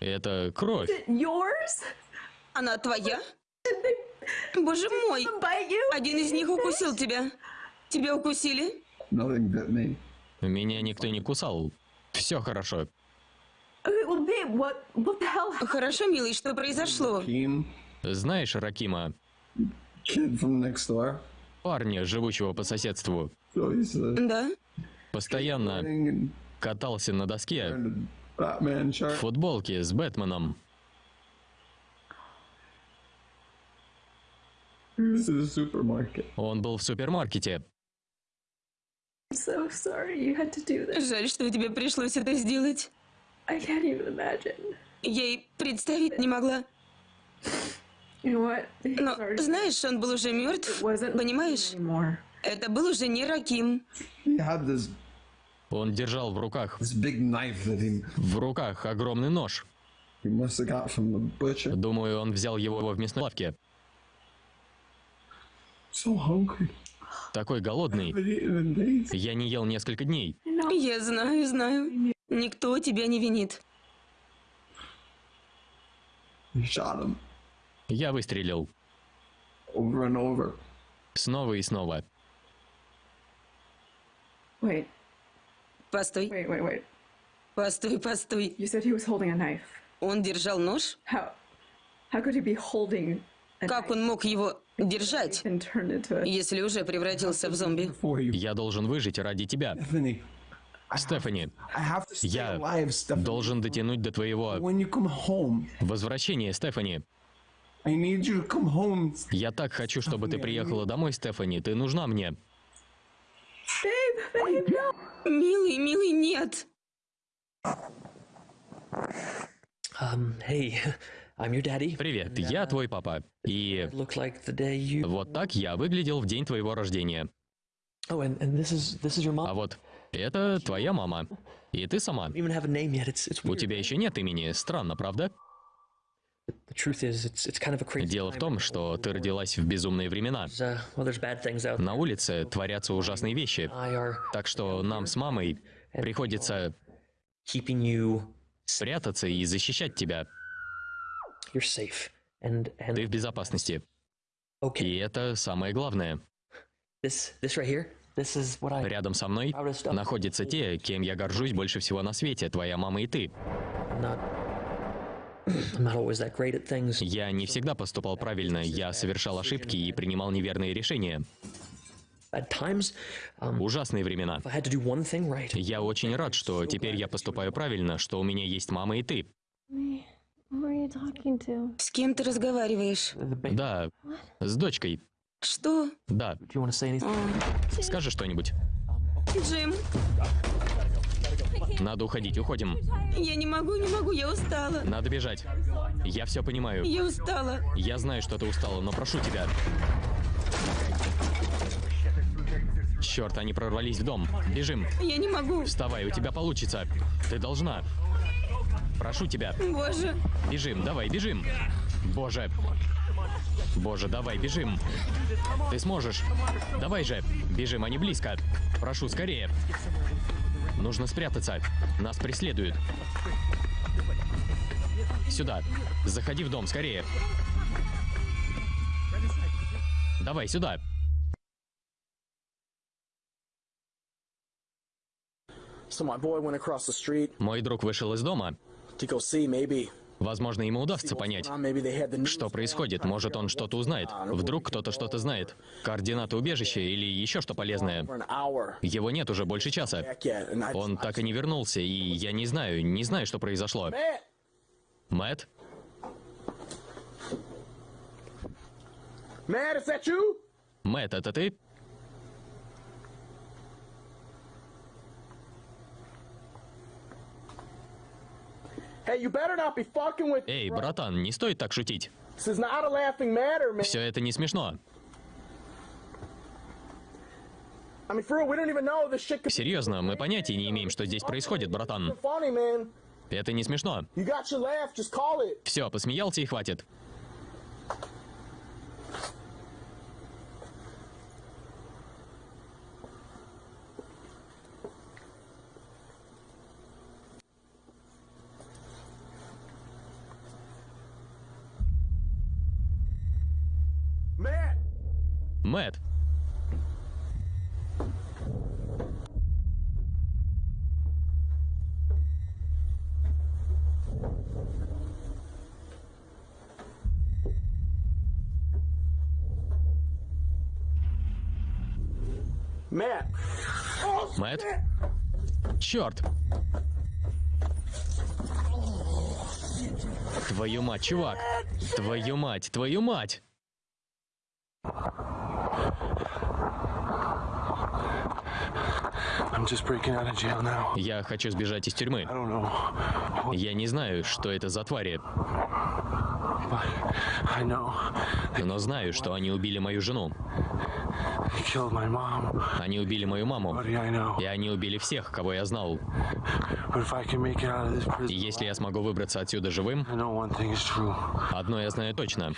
Это кровь. Yours? Она твоя? (laughs) Боже мой! Один из них укусил тебя. Тебя укусили? Меня никто не кусал. Все хорошо. Hell? Хорошо, милый, что произошло? Знаешь Ракима, парня, живущего по соседству, Да? постоянно катался на доске в футболке с Бэтменом. Он был в супермаркете. I'm so sorry you had to do this. Жаль, что тебе пришлось это сделать. I can't even imagine. Я и представить не могла. Но, знаешь, он был уже мертв. Понимаешь? Это был уже не Раким. Он держал в руках в руках огромный нож. Думаю, он взял его в мясной лавке. Такой голодный. Я не ел несколько дней. Я знаю, знаю. Никто тебя не винит. Я выстрелил. Снова и снова. Wait, Постой, wait, wait, wait. постой, постой. You said he was holding a knife. Он держал нож? How? How could he be holding a Как knife он мог его держать, если уже превратился в зомби? Я должен выжить ради тебя. Стефани, я должен дотянуть до твоего возвращения, Стефани. Я так хочу, чтобы ты приехала домой, Стефани. Ты нужна мне. Милый, милый, нет. Привет, я твой папа. И вот так я выглядел в день твоего рождения. А вот это твоя мама. И ты сама. У тебя еще нет имени. Странно, правда? Дело в том, что ты родилась в безумные времена. На улице творятся ужасные вещи. Так что нам с мамой приходится спрятаться и защищать тебя. Ты в безопасности. И это самое главное. Рядом со мной находятся те, кем я горжусь больше всего на свете, твоя мама и ты. Я не всегда поступал правильно, я совершал ошибки и принимал неверные решения. Ужасные времена. Я очень рад, что теперь я поступаю правильно, что у меня есть мама и ты. С кем ты разговариваешь? Да, с дочкой. Что? Да. Скажи что-нибудь. Джим, Надо уходить, уходим. я не могу, не могу, я устала. Надо бежать. Я все понимаю. Я устала. Я знаю, что ты устала, но прошу тебя. Черт, они прорвались в дом. Бежим. Я не могу. Вставай, у тебя получится. Ты должна. Прошу тебя. Боже. Бежим, давай, бежим. Боже. Боже, давай, бежим. Ты сможешь. Давай же. Бежим, они близко. Прошу, скорее. Нужно спрятаться. Нас преследуют. Сюда. Заходи в дом, скорее. Давай, сюда. So my boy went across the street Мой друг вышел из дома. Возможно, ему удастся понять, что происходит. Может, он что-то узнает. Вдруг кто-то что-то знает. Координаты убежища или еще что полезное. Его нет уже больше часа. Он так и не вернулся, и я не знаю, не знаю, что произошло. Мэтт? Мэтт, это ты? Hey, you better not be fucking with. Эй, братан, не стоит так шутить. Все это не смешно. Серьезно, мы понятия не имеем, что здесь происходит, братан. Это не смешно. Все, посмеялся и хватит. Oh, Мэтт. Черт! Твою мать, чувак! Твою мать, твою мать! Я хочу сбежать из тюрьмы. Я не знаю, что это за твари, но знаю, что они убили мою жену. Они убили мою маму. И они убили всех, кого я знал. И если я смогу выбраться отсюда живым, одно я знаю точно.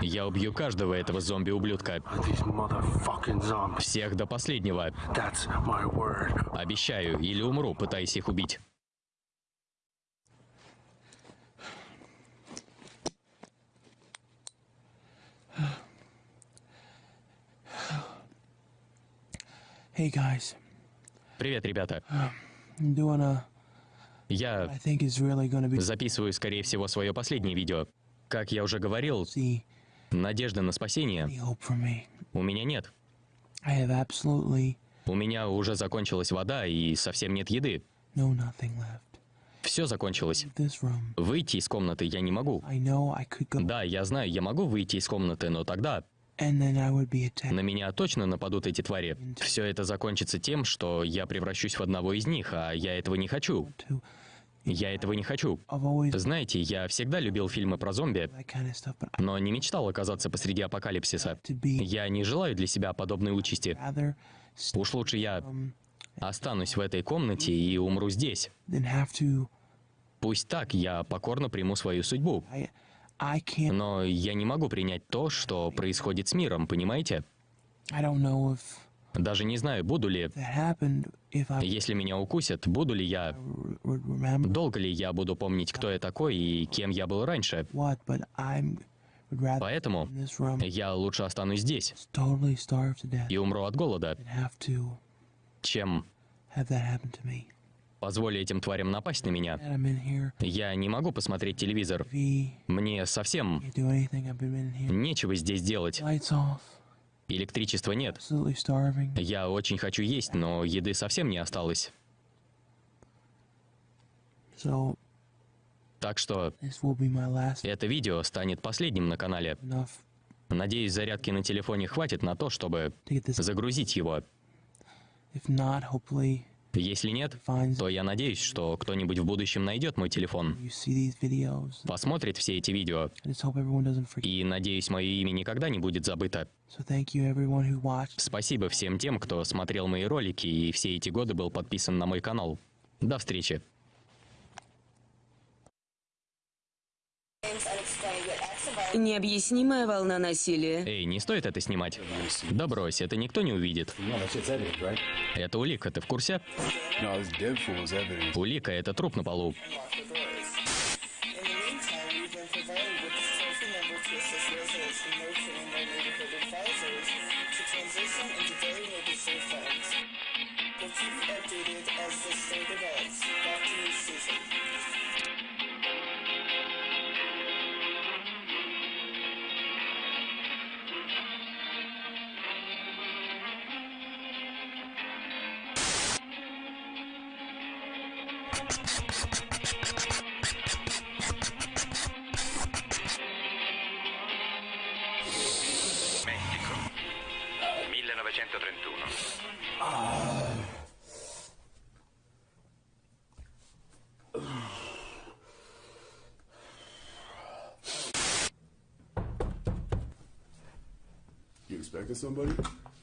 Я убью каждого этого зомби-ублюдка. Всех до последнего. Обещаю, или умру, пытаясь их убить. Hey guys, Привет, ребята. A. Я записываю, скорее всего, свое последнее видео. Как я уже говорил, надежды на спасение у меня нет. У меня уже закончилась вода и совсем нет еды. Все закончилось. Выйти из комнаты я не могу. Да, я знаю, я могу выйти из комнаты, но тогда на меня точно нападут эти твари. Все это закончится тем, что я превращусь в одного из них, а я этого не хочу. Я этого не хочу. Знаете, я всегда любил фильмы про зомби, но не мечтал оказаться посреди апокалипсиса. Я не желаю для себя подобной участи. Уж лучше я останусь в этой комнате и умру здесь. Пусть так, я покорно приму свою судьбу. Но я не могу принять то, что происходит с миром, понимаете? Даже не знаю, буду ли... Если меня укусят, буду ли я... Долго ли я буду помнить, кто я такой и кем я был раньше? Поэтому я лучше останусь здесь и умру от голода, чем позволю этим тварям напасть на меня. Я не могу посмотреть телевизор. Мне совсем нечего здесь делать. Электричества нет. Я очень хочу есть, но еды совсем не осталось. Так что это видео станет последним на канале. Надеюсь, зарядки на телефоне хватит на то, чтобы загрузить его. Если нет, то я надеюсь, что кто-нибудь в будущем найдет мой телефон, посмотрит все эти видео, и надеюсь, мое имя никогда не будет забыто. Спасибо всем тем, кто смотрел мои ролики и все эти годы был подписан на мой канал. До встречи. Необъяснимая волна насилия. Эй, не стоит это снимать. Да брось, это никто не увидит. Это улика, ты в курсе? Улика — это труп на полу.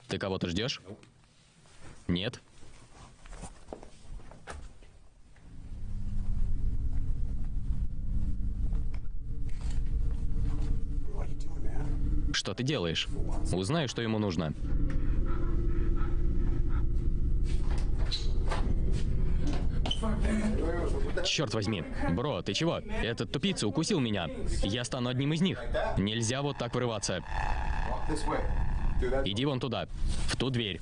Ты кого-то ждешь? Нет. Что ты делаешь? Узнаю, что ему нужно. Черт возьми. Бро, ты чего? Этот тупица укусил меня. Я стану одним из них. Нельзя вот так врываться. Иди вон туда, в ту дверь.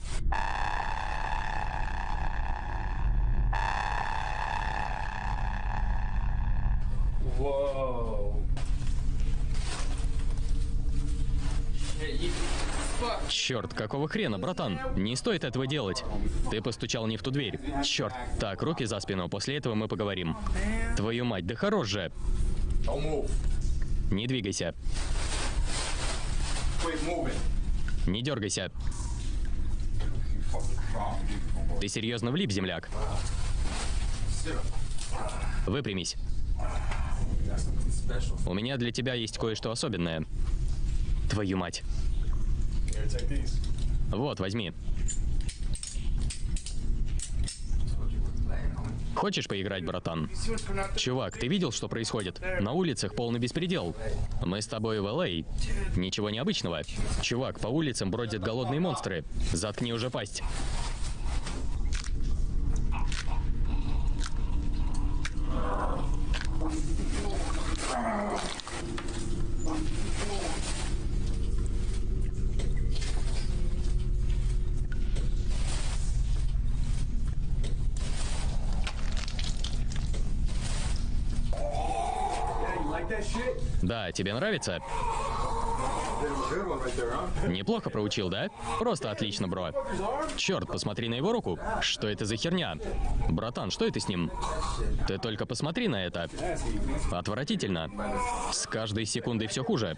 Черт, какого хрена, братан? Не стоит этого делать. Ты постучал не в ту дверь. Черт. Так, руки за спину, после этого мы поговорим. Твою мать, да хорош же. Не двигайся. Не дергайся. Ты серьезно влип, земляк? Выпрямись. У меня для тебя есть кое-что особенное. Твою мать. Вот, возьми. Хочешь поиграть, братан? Чувак, ты видел, что происходит? На улицах полный беспредел. Мы с тобой в Л.А. Ничего необычного. Чувак, по улицам бродят голодные монстры. Заткни уже пасть. Да, тебе нравится? Неплохо проучил, да? Просто отлично, бро. Черт, посмотри на его руку. Что это за херня? Братан, что это с ним? Ты только посмотри на это. Отвратительно. С каждой секундой все хуже.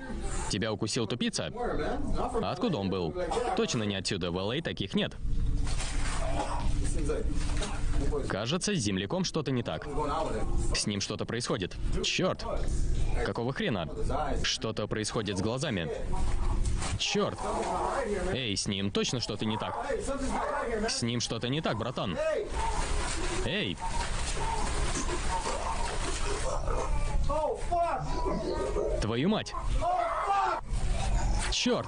Тебя укусил тупица? Откуда он был? Точно не отсюда. В LA таких нет. Кажется, с земляком что-то не так. С ним что-то происходит. Черт! Какого хрена? Что-то происходит с глазами. Черт! Эй, с ним точно что-то не так. С ним что-то не так, братан. Эй! Твою мать! Черт!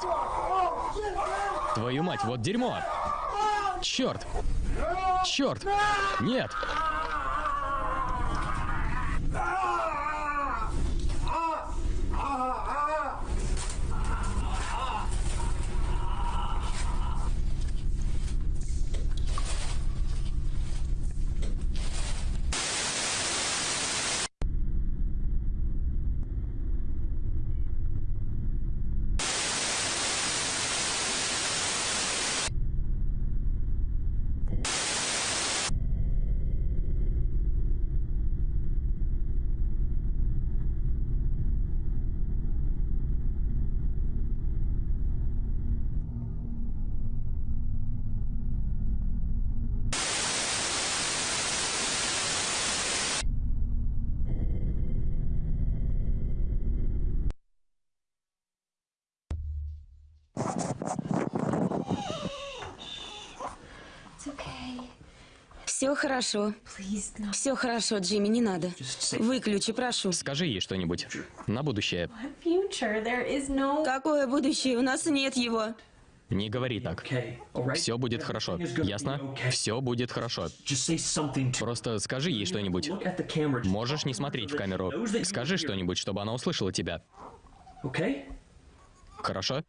Твою мать, вот дерьмо! Черт! Черт! Нет! Все хорошо. Все хорошо, Джимми, не надо. Выключи, прошу. Скажи ей что-нибудь. На будущее. Какое будущее? У нас нет его. Не говори так. Все будет хорошо. Ясно? Все будет хорошо. Просто скажи ей что-нибудь. Можешь не смотреть в камеру. Скажи что-нибудь, чтобы она услышала тебя. Хорошо?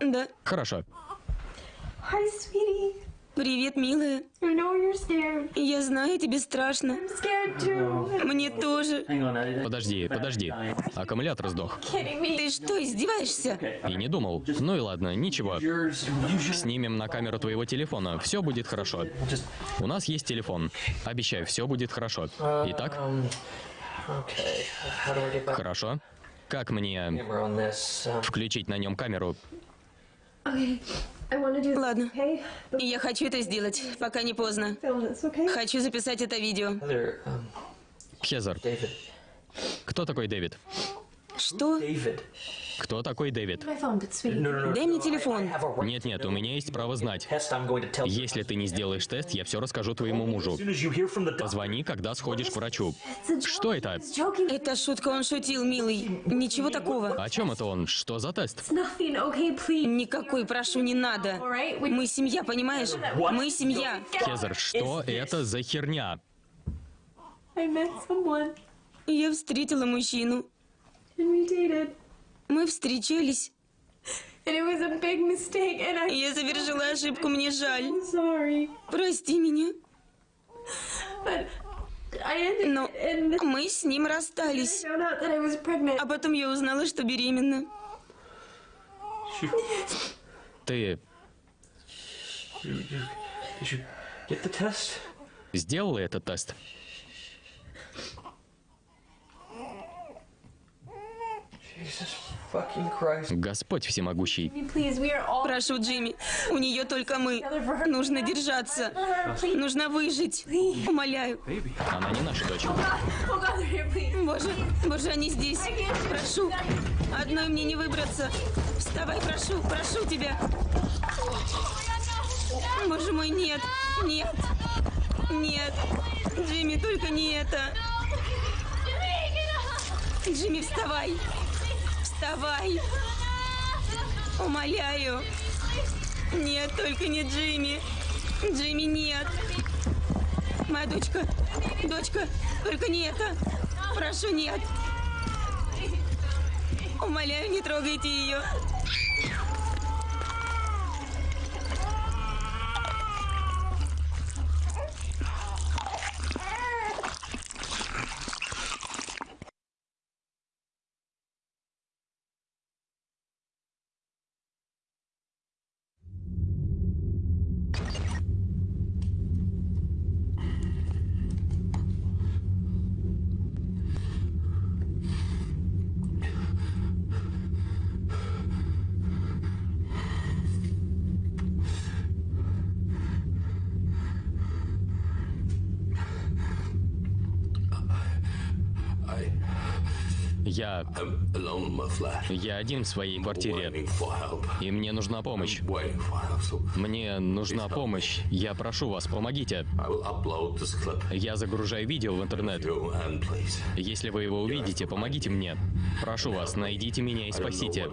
Да. Хорошо. Привет, милая. Я знаю, тебе страшно. Мне тоже. Подожди, подожди. Аккумулятор сдох. Ты что, издеваешься? И не думал. Ну и ладно, ничего. Снимем на камеру твоего телефона. Все будет хорошо. У нас есть телефон. Обещаю, все будет хорошо. Итак, back хорошо. Как мне? Um, включить на нем камеру? Okay. I want to do Ладно. okay? И Я хочу это сделать, пока не поздно. Film this, okay? Хочу записать это видео. Um, Хезер, кто такой Дэвид? Что? Кто такой Дэвид? Дай мне телефон. Right Нет-нет, у меня есть право знать. Если ты не сделаешь тест, я все расскажу твоему мужу. Позвони, когда сходишь к врачу. Что это? Это шутка, он шутил, милый. Ничего такого. О чем это он? Что за тест? Никакой, прошу, не надо. Мы семья, понимаешь? Мы семья. Хезер, что это за херня? Я встретила мужчину. And we dated. Мы встречались. And it was a big mistake and I'm Я совершила ошибку, мне жаль. Прости меня. But I ended Но мы с ним расстались. found out that I was pregnant. А потом я узнала, что беременна. Ты Did you get the test? сделала этот тест? Господь всемогущий. Прошу, Джимми, у нее только мы. Нужно держаться. Нужно выжить. Умоляю. Она не наша дочь. Oh. Боже, боже, они здесь. Прошу. Одной мне не выбраться. Вставай, прошу, прошу тебя. Боже мой, нет, нет, нет. Джимми, только не это. Джимми, вставай. Вставай. Умоляю. Нет, только не Джимми. Джимми, нет. Моя дочка. Дочка, только не это. Прошу, нет. Умоляю, не трогайте ее. Я один в своей квартире. И мне нужна помощь. Мне нужна помощь. Я прошу вас, помогите. Я загружаю видео в интернет. Если вы его увидите, помогите мне. Прошу вас, найдите меня и спасите.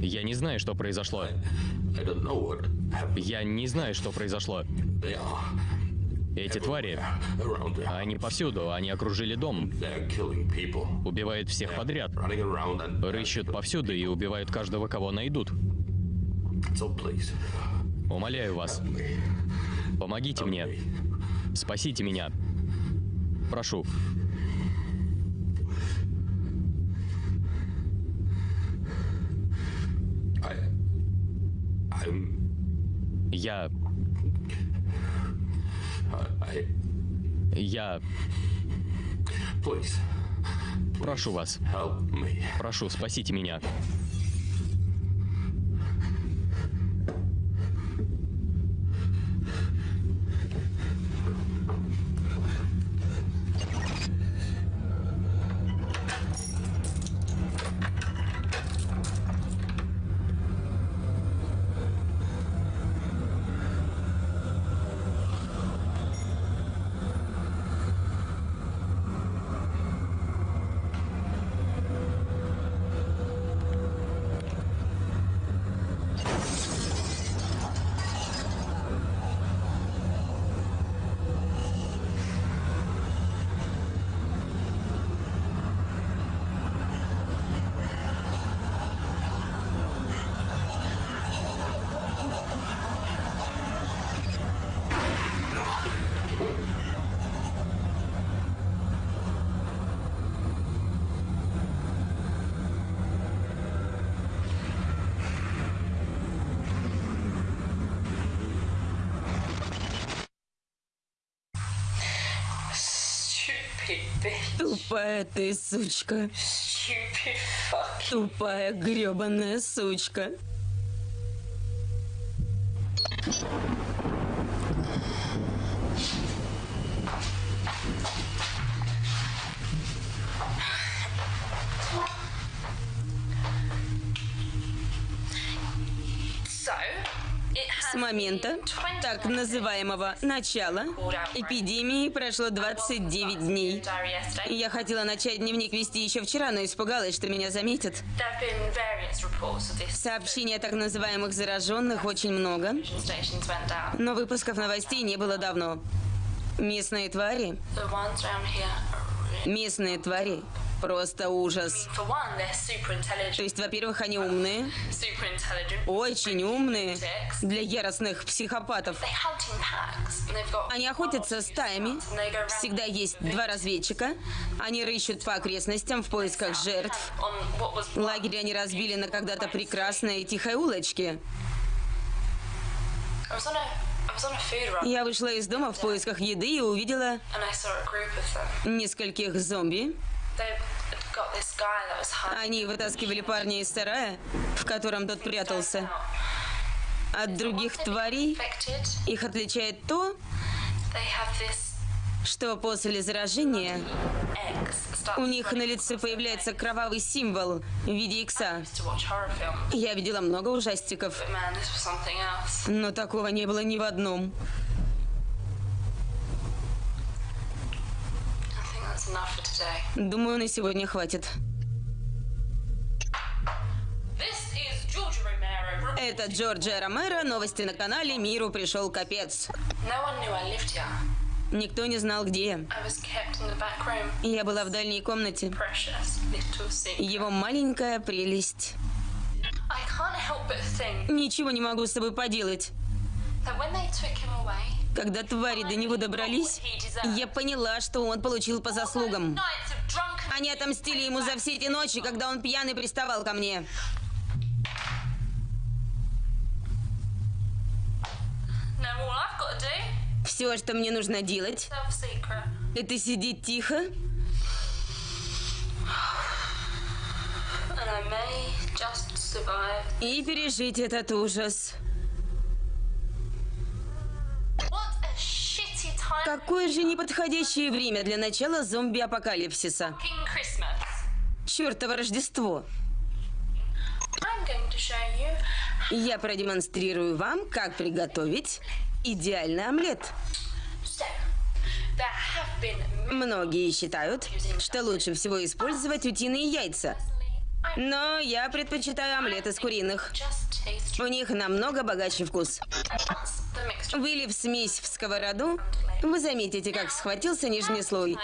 Я не знаю, что произошло. Я не знаю, что произошло. Эти твари, они повсюду, они окружили дом. Убивают всех подряд. Рыщут повсюду и убивают каждого, кого найдут. Умоляю вас, помогите мне. Спасите меня. Прошу. Я... Я... Прошу вас. Прошу, спасите меня. Тупая ты сучка. Тупая гребаная сучка. С момента been 20 так называемого начала эпидемии прошло 29 дней. Я хотела начать дневник вести еще вчера, но испугалась, что меня заметят. Сообщений о так называемых зараженных очень много, но выпусков новостей не было давно. Местные твари, местные твари, просто ужас. То есть, во-первых, они умные, очень умные для яростных психопатов. Они охотятся стаями, всегда есть два разведчика, они рыщут по окрестностям в поисках жертв. Лагерь они разбили на когда-то прекрасной тихой улочке. Я вышла из дома в поисках еды и увидела нескольких зомби. Они вытаскивали парня из сарая, в котором тот прятался. От других тварей их отличает то, что после заражения у них на лице появляется кровавый символ в виде икса. Я видела много ужастиков, но такого не было ни в одном. Думаю, на сегодня хватит. Это Джорджия Ромеро, новости на канале «Миру пришел капец». Никто не знал, где я. Я была в дальней комнате. Его маленькая прелесть. Ничего не могу с собой поделать. Когда твари до него добрались, я поняла, что он получил по заслугам. Они отомстили ему за все эти ночи, когда он пьяный приставал ко мне. Все, что мне нужно делать, это сидеть тихо и пережить этот ужас. Какое же неподходящее время для начала зомби-апокалипсиса. Чёртово Рождество. Я продемонстрирую вам, как приготовить идеальный омлет. Многие считают, что лучше всего использовать утиные яйца. Но я предпочитаю омлет из куриных. У них намного богаче вкус. Вылив смесь в сковороду, вы заметите, как схватился нижний слой.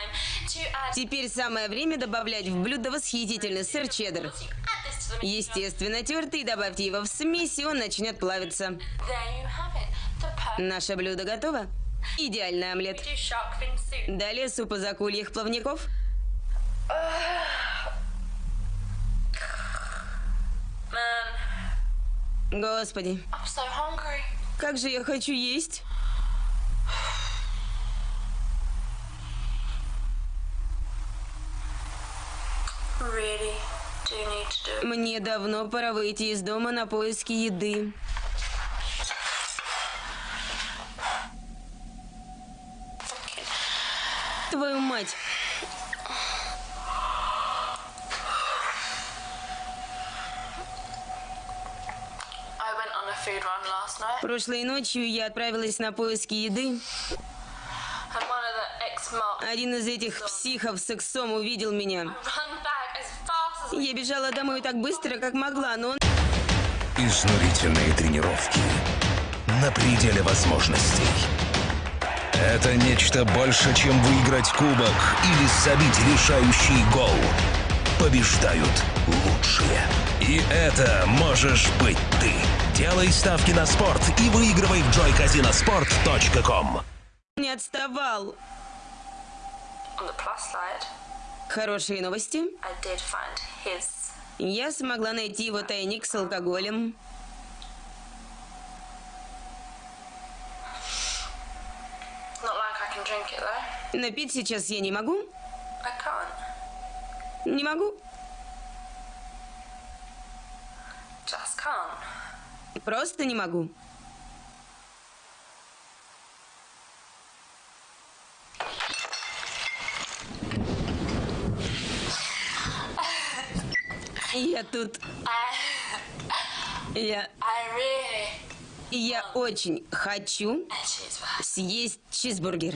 Теперь самое время добавлять в блюдо восхитительный сыр чеддер. Естественно, тертый, добавьте его в смесь, и он начнет плавиться. Наше блюдо готово. Идеальный омлет. Далее суп из акульих плавников. Господи, как же я хочу есть. Мне давно пора выйти из дома на поиски еды. Твою мать. Прошлой ночью я отправилась на поиски еды. Один из этих психов с сексом увидел меня. Я бежала домой так быстро, как могла, но он... Изнурительные тренировки на пределе возможностей. Это нечто больше, чем выиграть кубок или забить решающий гол. Побеждают лучшие. И это можешь быть ты. Делай ставки на спорт и выигрывай в joycasinosport.com. Не отставал. Хорошие новости. Я смогла найти его тайник с алкоголем. Напить сейчас я не могу. Не могу. Просто не могу. Я тут... Я... Я очень хочу съесть чизбургер.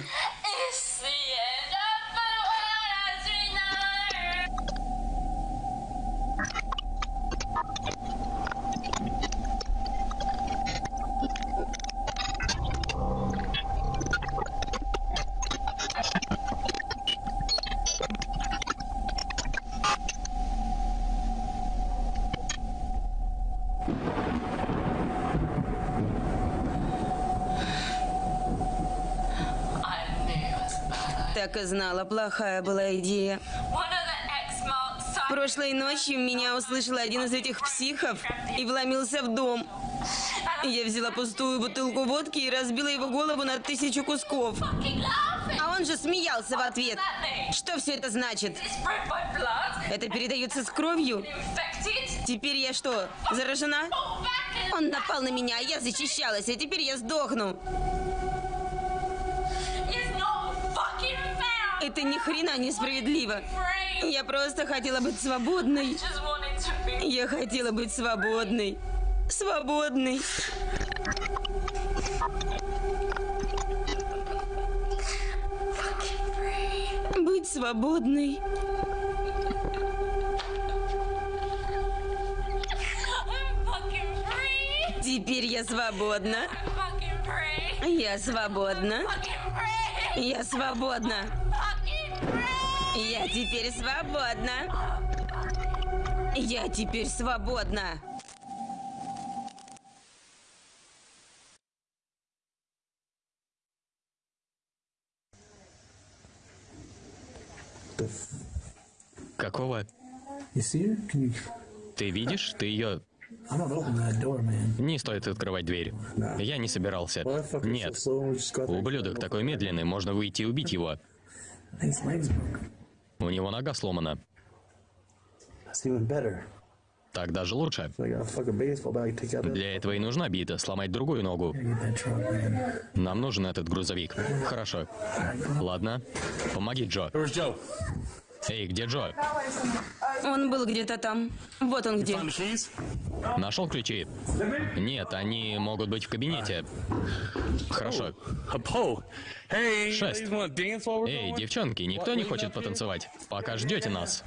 Так и знала, плохая была идея. Прошлой ночью меня услышал один из этих психов и вломился в дом. Я взяла пустую бутылку водки и разбила его голову на тысячу кусков. А он же смеялся в ответ. Что все это значит? Это передается с кровью? Теперь я что, заражена? Он напал на меня, я защищалась, а теперь я сдохну. Это ни хрена несправедливо. Я просто хотела быть свободной. Я хотела быть свободной. Свободной. Быть свободной. Теперь я свободна. Я свободна. Я свободна. Я теперь свободна. Я теперь свободна. Какого? Ты видишь? Ты ее... Не стоит открывать дверь. Я не собирался. Нет. Ублюдок такой медленный, можно выйти и убить его. У него нога сломана. Так даже лучше. Для этого и нужна бита, сломать другую ногу. Нам нужен этот грузовик. Хорошо. Ладно. Помоги, Джо. Эй, где Джо? Он был где-то там. Вот он где. Нашел ключи? Нет, они могут быть в кабинете. Хорошо. Шесть. Эй, девчонки, никто не хочет потанцевать? Пока ждете нас.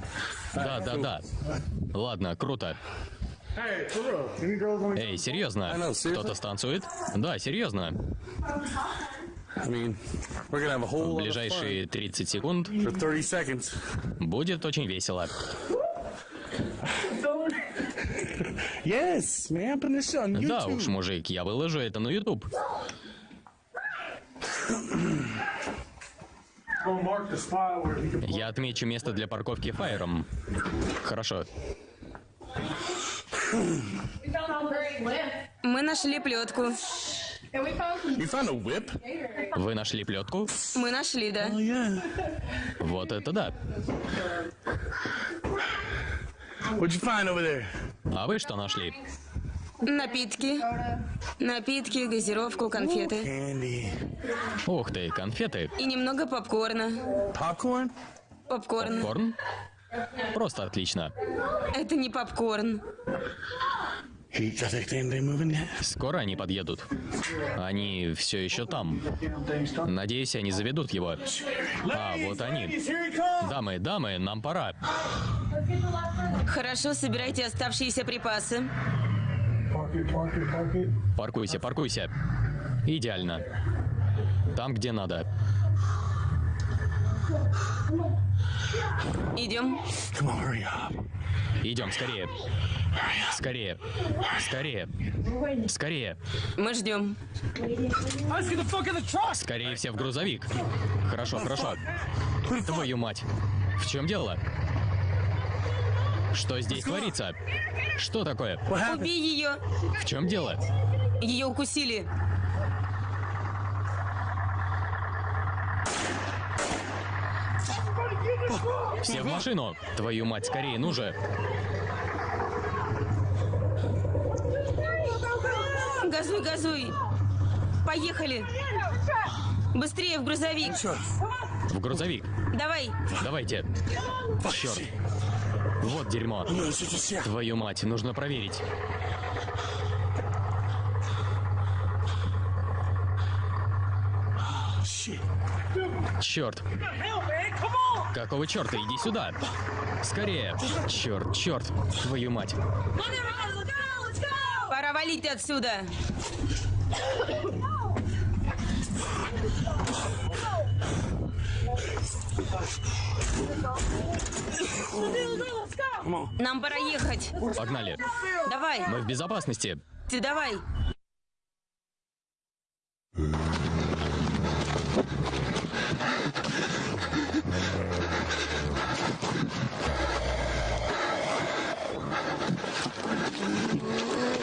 Да, да, да. Ладно, круто. Эй, серьезно? Кто-то станцует? Да, серьезно. В ближайшие 30 секунд будет очень весело. Yes, man, put this on YouTube. Да уж, мужик, я выложу это на YouTube. Я отмечу место для парковки фаером. Хорошо. Мы нашли плетку. You found a whip? Вы нашли плетку? Мы нашли, да. Вот это да. What'd you find over there? А вы что нашли? Напитки. Напитки, газировку, конфеты. Ух ты, конфеты. И немного попкорна. Popcorn? Попкорн. Корн? Просто отлично. Это не попкорн. Скоро они подъедут. Они все еще там. Надеюсь, они заведут его. А, вот они. Дамы, дамы, нам пора. Хорошо, собирайте оставшиеся припасы. Паркуйся, паркуйся. Идеально. Там, где надо. Идем. Идем, скорее. Скорее. Скорее. Скорее. Мы ждем. Скорее все в грузовик. Хорошо, хорошо. Твою мать. В чем дело? Что здесь творится? Что такое? Убей ее. В чем дело? Ее укусили. Все в машину. Твою мать, скорее, ну же. Газуй, газуй. Поехали. Быстрее в грузовик. В грузовик. Давай. Давайте. Черт. Вот дерьмо. Твою мать, нужно проверить. Черт. Какого черта? Иди сюда. Скорее. Черт, черт. Твою мать. Пора валить отсюда. Нам пора ехать. Погнали. Давай. Мы в безопасности. Ты давай. Thank you.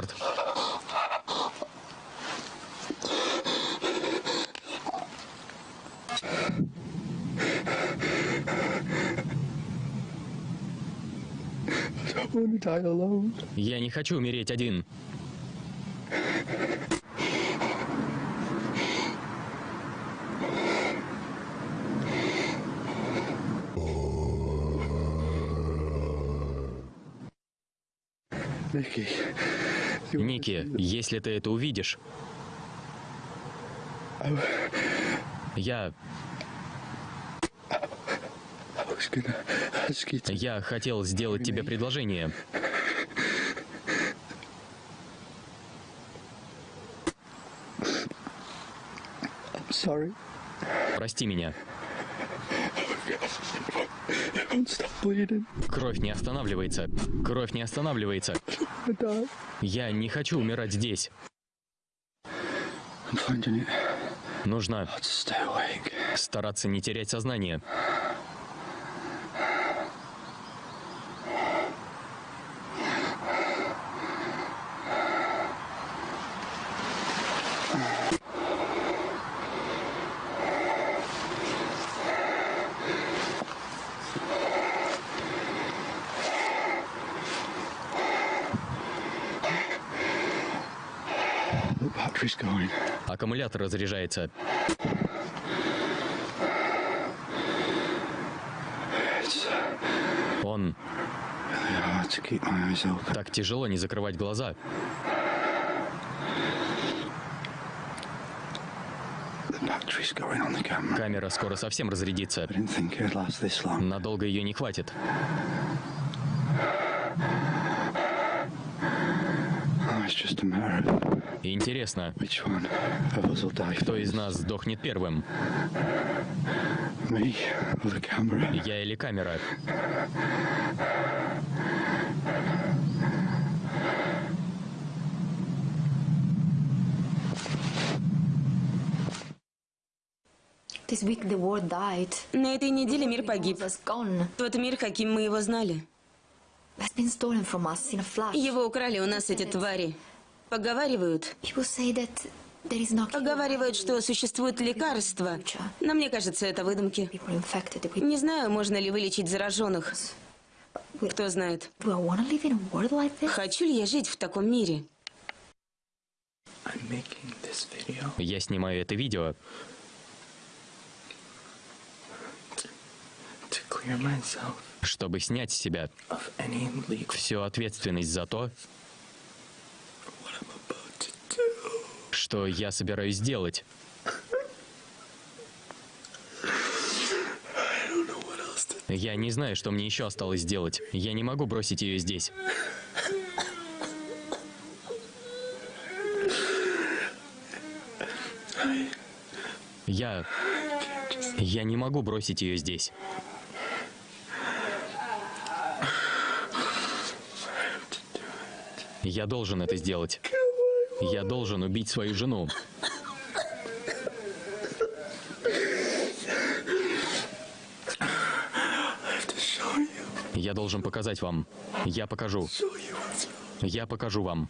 Черт. Я не хочу умереть один. Ники, если ты это увидишь, я... Я хотел сделать тебе предложение. Прости меня. Кровь не останавливается. Кровь не останавливается. (laughs) Я не хочу умирать здесь. Нужно стараться не терять сознание. Аккумулятор разряжается. Он... Так тяжело не закрывать глаза. Камера скоро совсем разрядится. Надолго ее не хватит. Интересно, кто из нас сдохнет первым? Я или камера? На этой неделе мир погиб. Тот мир, каким мы его знали. Его украли у нас эти твари. Поговаривают. Поговаривают, что существует лекарство. Но мне кажется, это выдумки. Не знаю, можно ли вылечить зараженных. Кто знает. Хочу ли я жить в таком мире? Я снимаю это видео, чтобы снять с себя всю ответственность за то, что я собираюсь сделать. Я не знаю, что мне еще осталось сделать. Я не могу бросить ее здесь. Я... Я не могу бросить ее здесь. Я должен это сделать. Я должен убить свою жену. Я должен показать вам. Я покажу. Я покажу вам.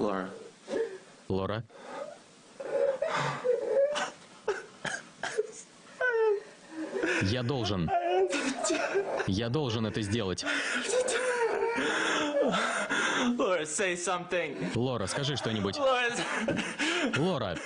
Laura. Лора? Я должен. Я должен это сделать. Laura, say something. Лора, скажи что-нибудь. Лора,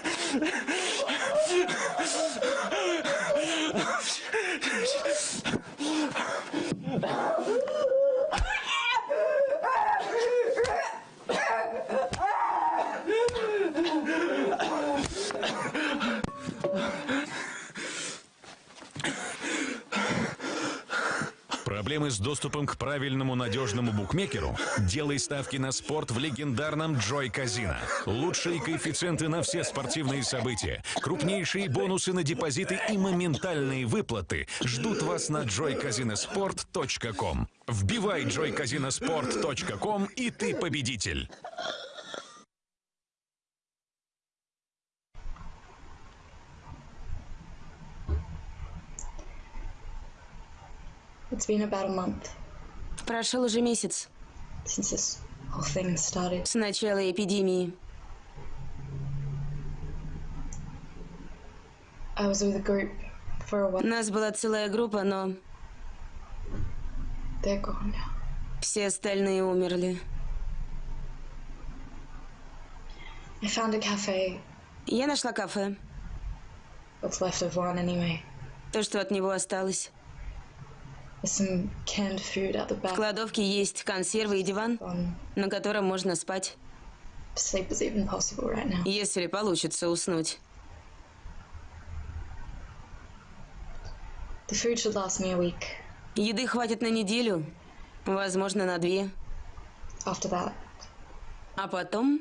Проблемы с доступом к правильному надежному букмекеру? Делай ставки на спорт в легендарном Джой Казино. Лучшие коэффициенты на все спортивные события, крупнейшие бонусы на депозиты и моментальные выплаты ждут вас на joycasinosport.com. Вбивай joycasinosport.com и ты победитель. It's been about a month Прошел уже месяц since this whole thing started. с начала эпидемии. I was with a group for a while. Нас была целая группа, но They're gone now. все остальные умерли. I found a cafe. Я нашла кафе. What's left of one anyway. То, что от него осталось. В кладовке есть консервы и диван, на котором можно спать. Если получится уснуть. Еды хватит на неделю, возможно, на две. А потом,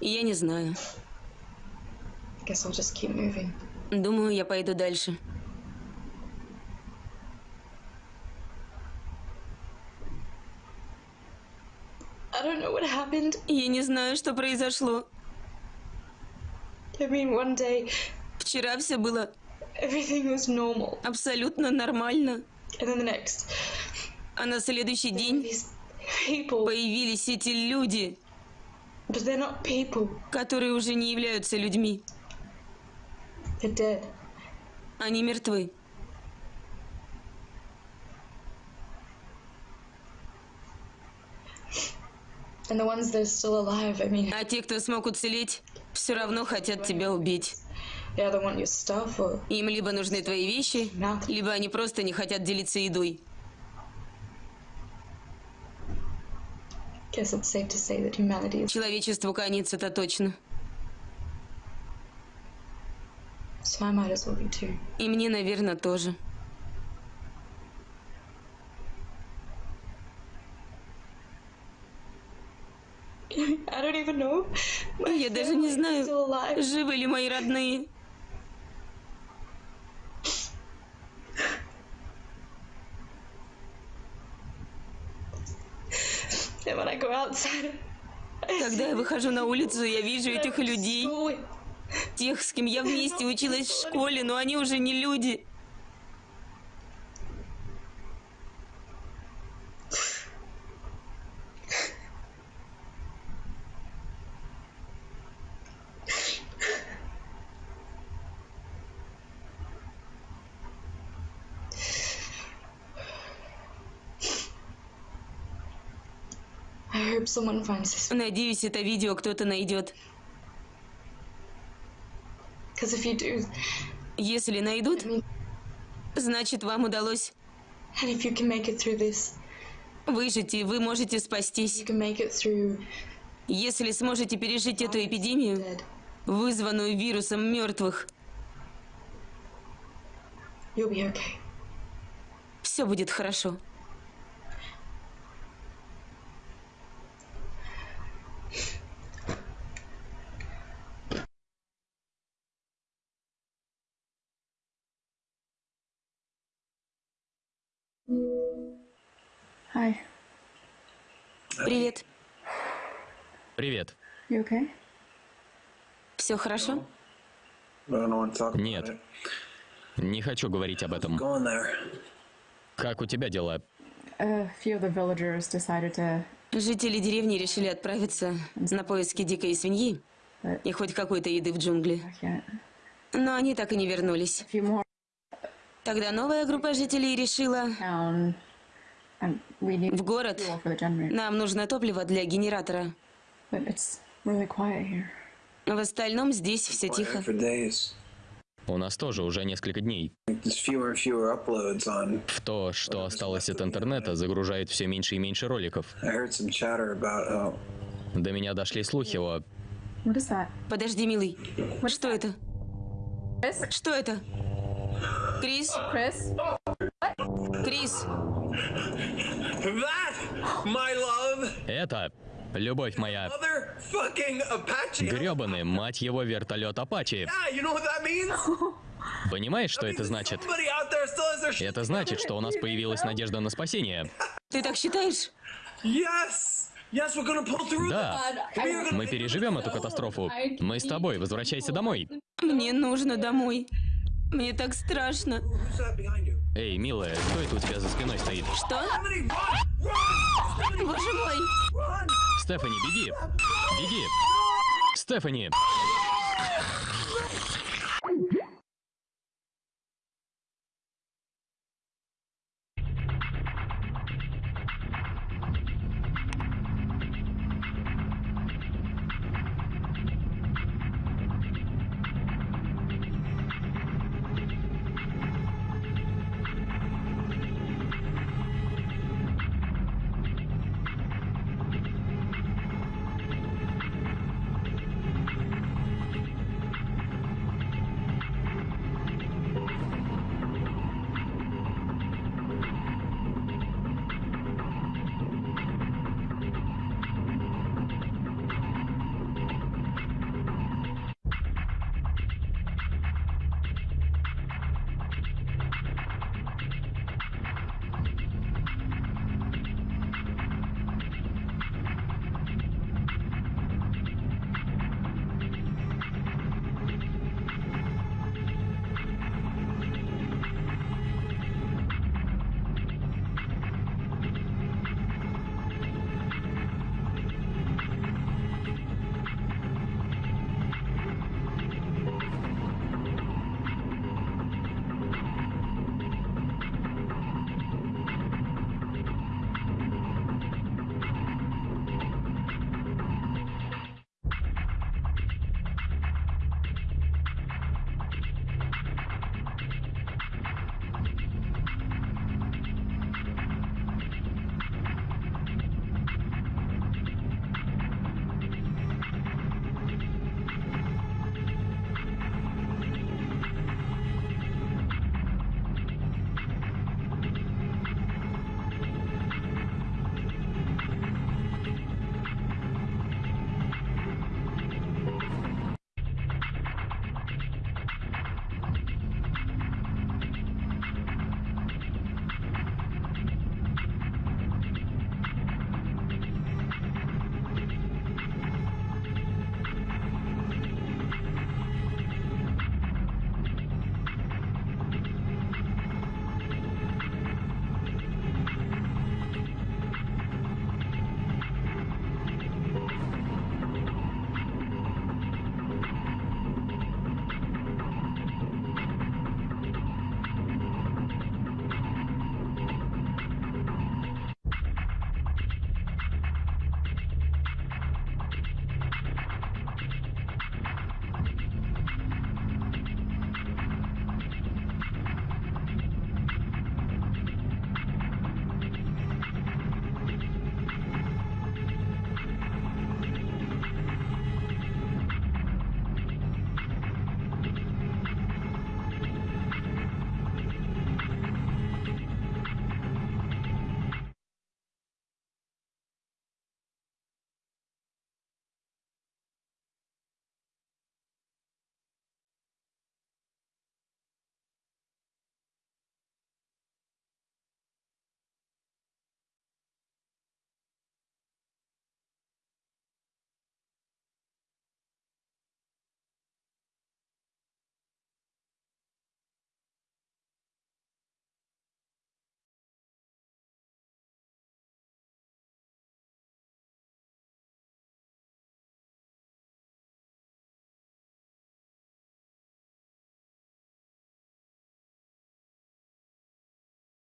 я не знаю. Думаю, я пойду дальше. I don't know what happened. Я не знаю, что произошло. I mean, one day Вчера все было everything was normal, абсолютно нормально. and then the next, А на следующий день these people, появились эти люди, but they're not people. которые уже не являются людьми. They're dead. Они мертвы. And the ones that are still alive, I mean, А те, кто смог уцелеть, все равно хотят тебя убить. Им либо нужны твои вещи, либо они просто не хотят делиться едой. Человечеству конец, это точно. И мне, наверное, тоже. I don't even know. My Я даже не знаю, живы ли мои родные. (laughs) Когда я выхожу на улицу, я вижу (laughs) этих людей, тех, с кем я вместе (laughs) училась в школе, но они уже не люди. Надеюсь, это видео кто-то найдет. Если найдут, значит, вам удалось выжить, и вы можете спастись. Если сможете пережить эту эпидемию, вызванную вирусом мертвых, все будет хорошо. Привет. You okay? Все хорошо? Нет. Не хочу говорить об этом. Как у тебя дела? Жители деревни решили отправиться на поиски дикой свиньи и хоть какой-то еды в джунгли. Но они так и не вернулись. Тогда новая группа жителей решила, в город нам нужно топливо для генератора. В остальном здесь все тихо. for days. У нас тоже уже несколько дней. В то, что осталось от интернета, загружает все меньше и меньше роликов. Oh, До меня дошли слухи о... Подожди, милый. Что это? Что это? Крис? Крис? Love, Это, любовь моя, грёбаный, мать его, вертолет Апачи. (laughs) Понимаешь, что это значит? Это значит, что у нас появилась надежда на спасение. (laughs) Ты так считаешь? Да, мы переживем эту катастрофу. Мы с тобой, возвращайся домой. Мне нужно домой. Мне так страшно. Эй, милая, кто это у тебя за спиной стоит? Что? Боже мой! Стефани, беги! Беги! Стефани!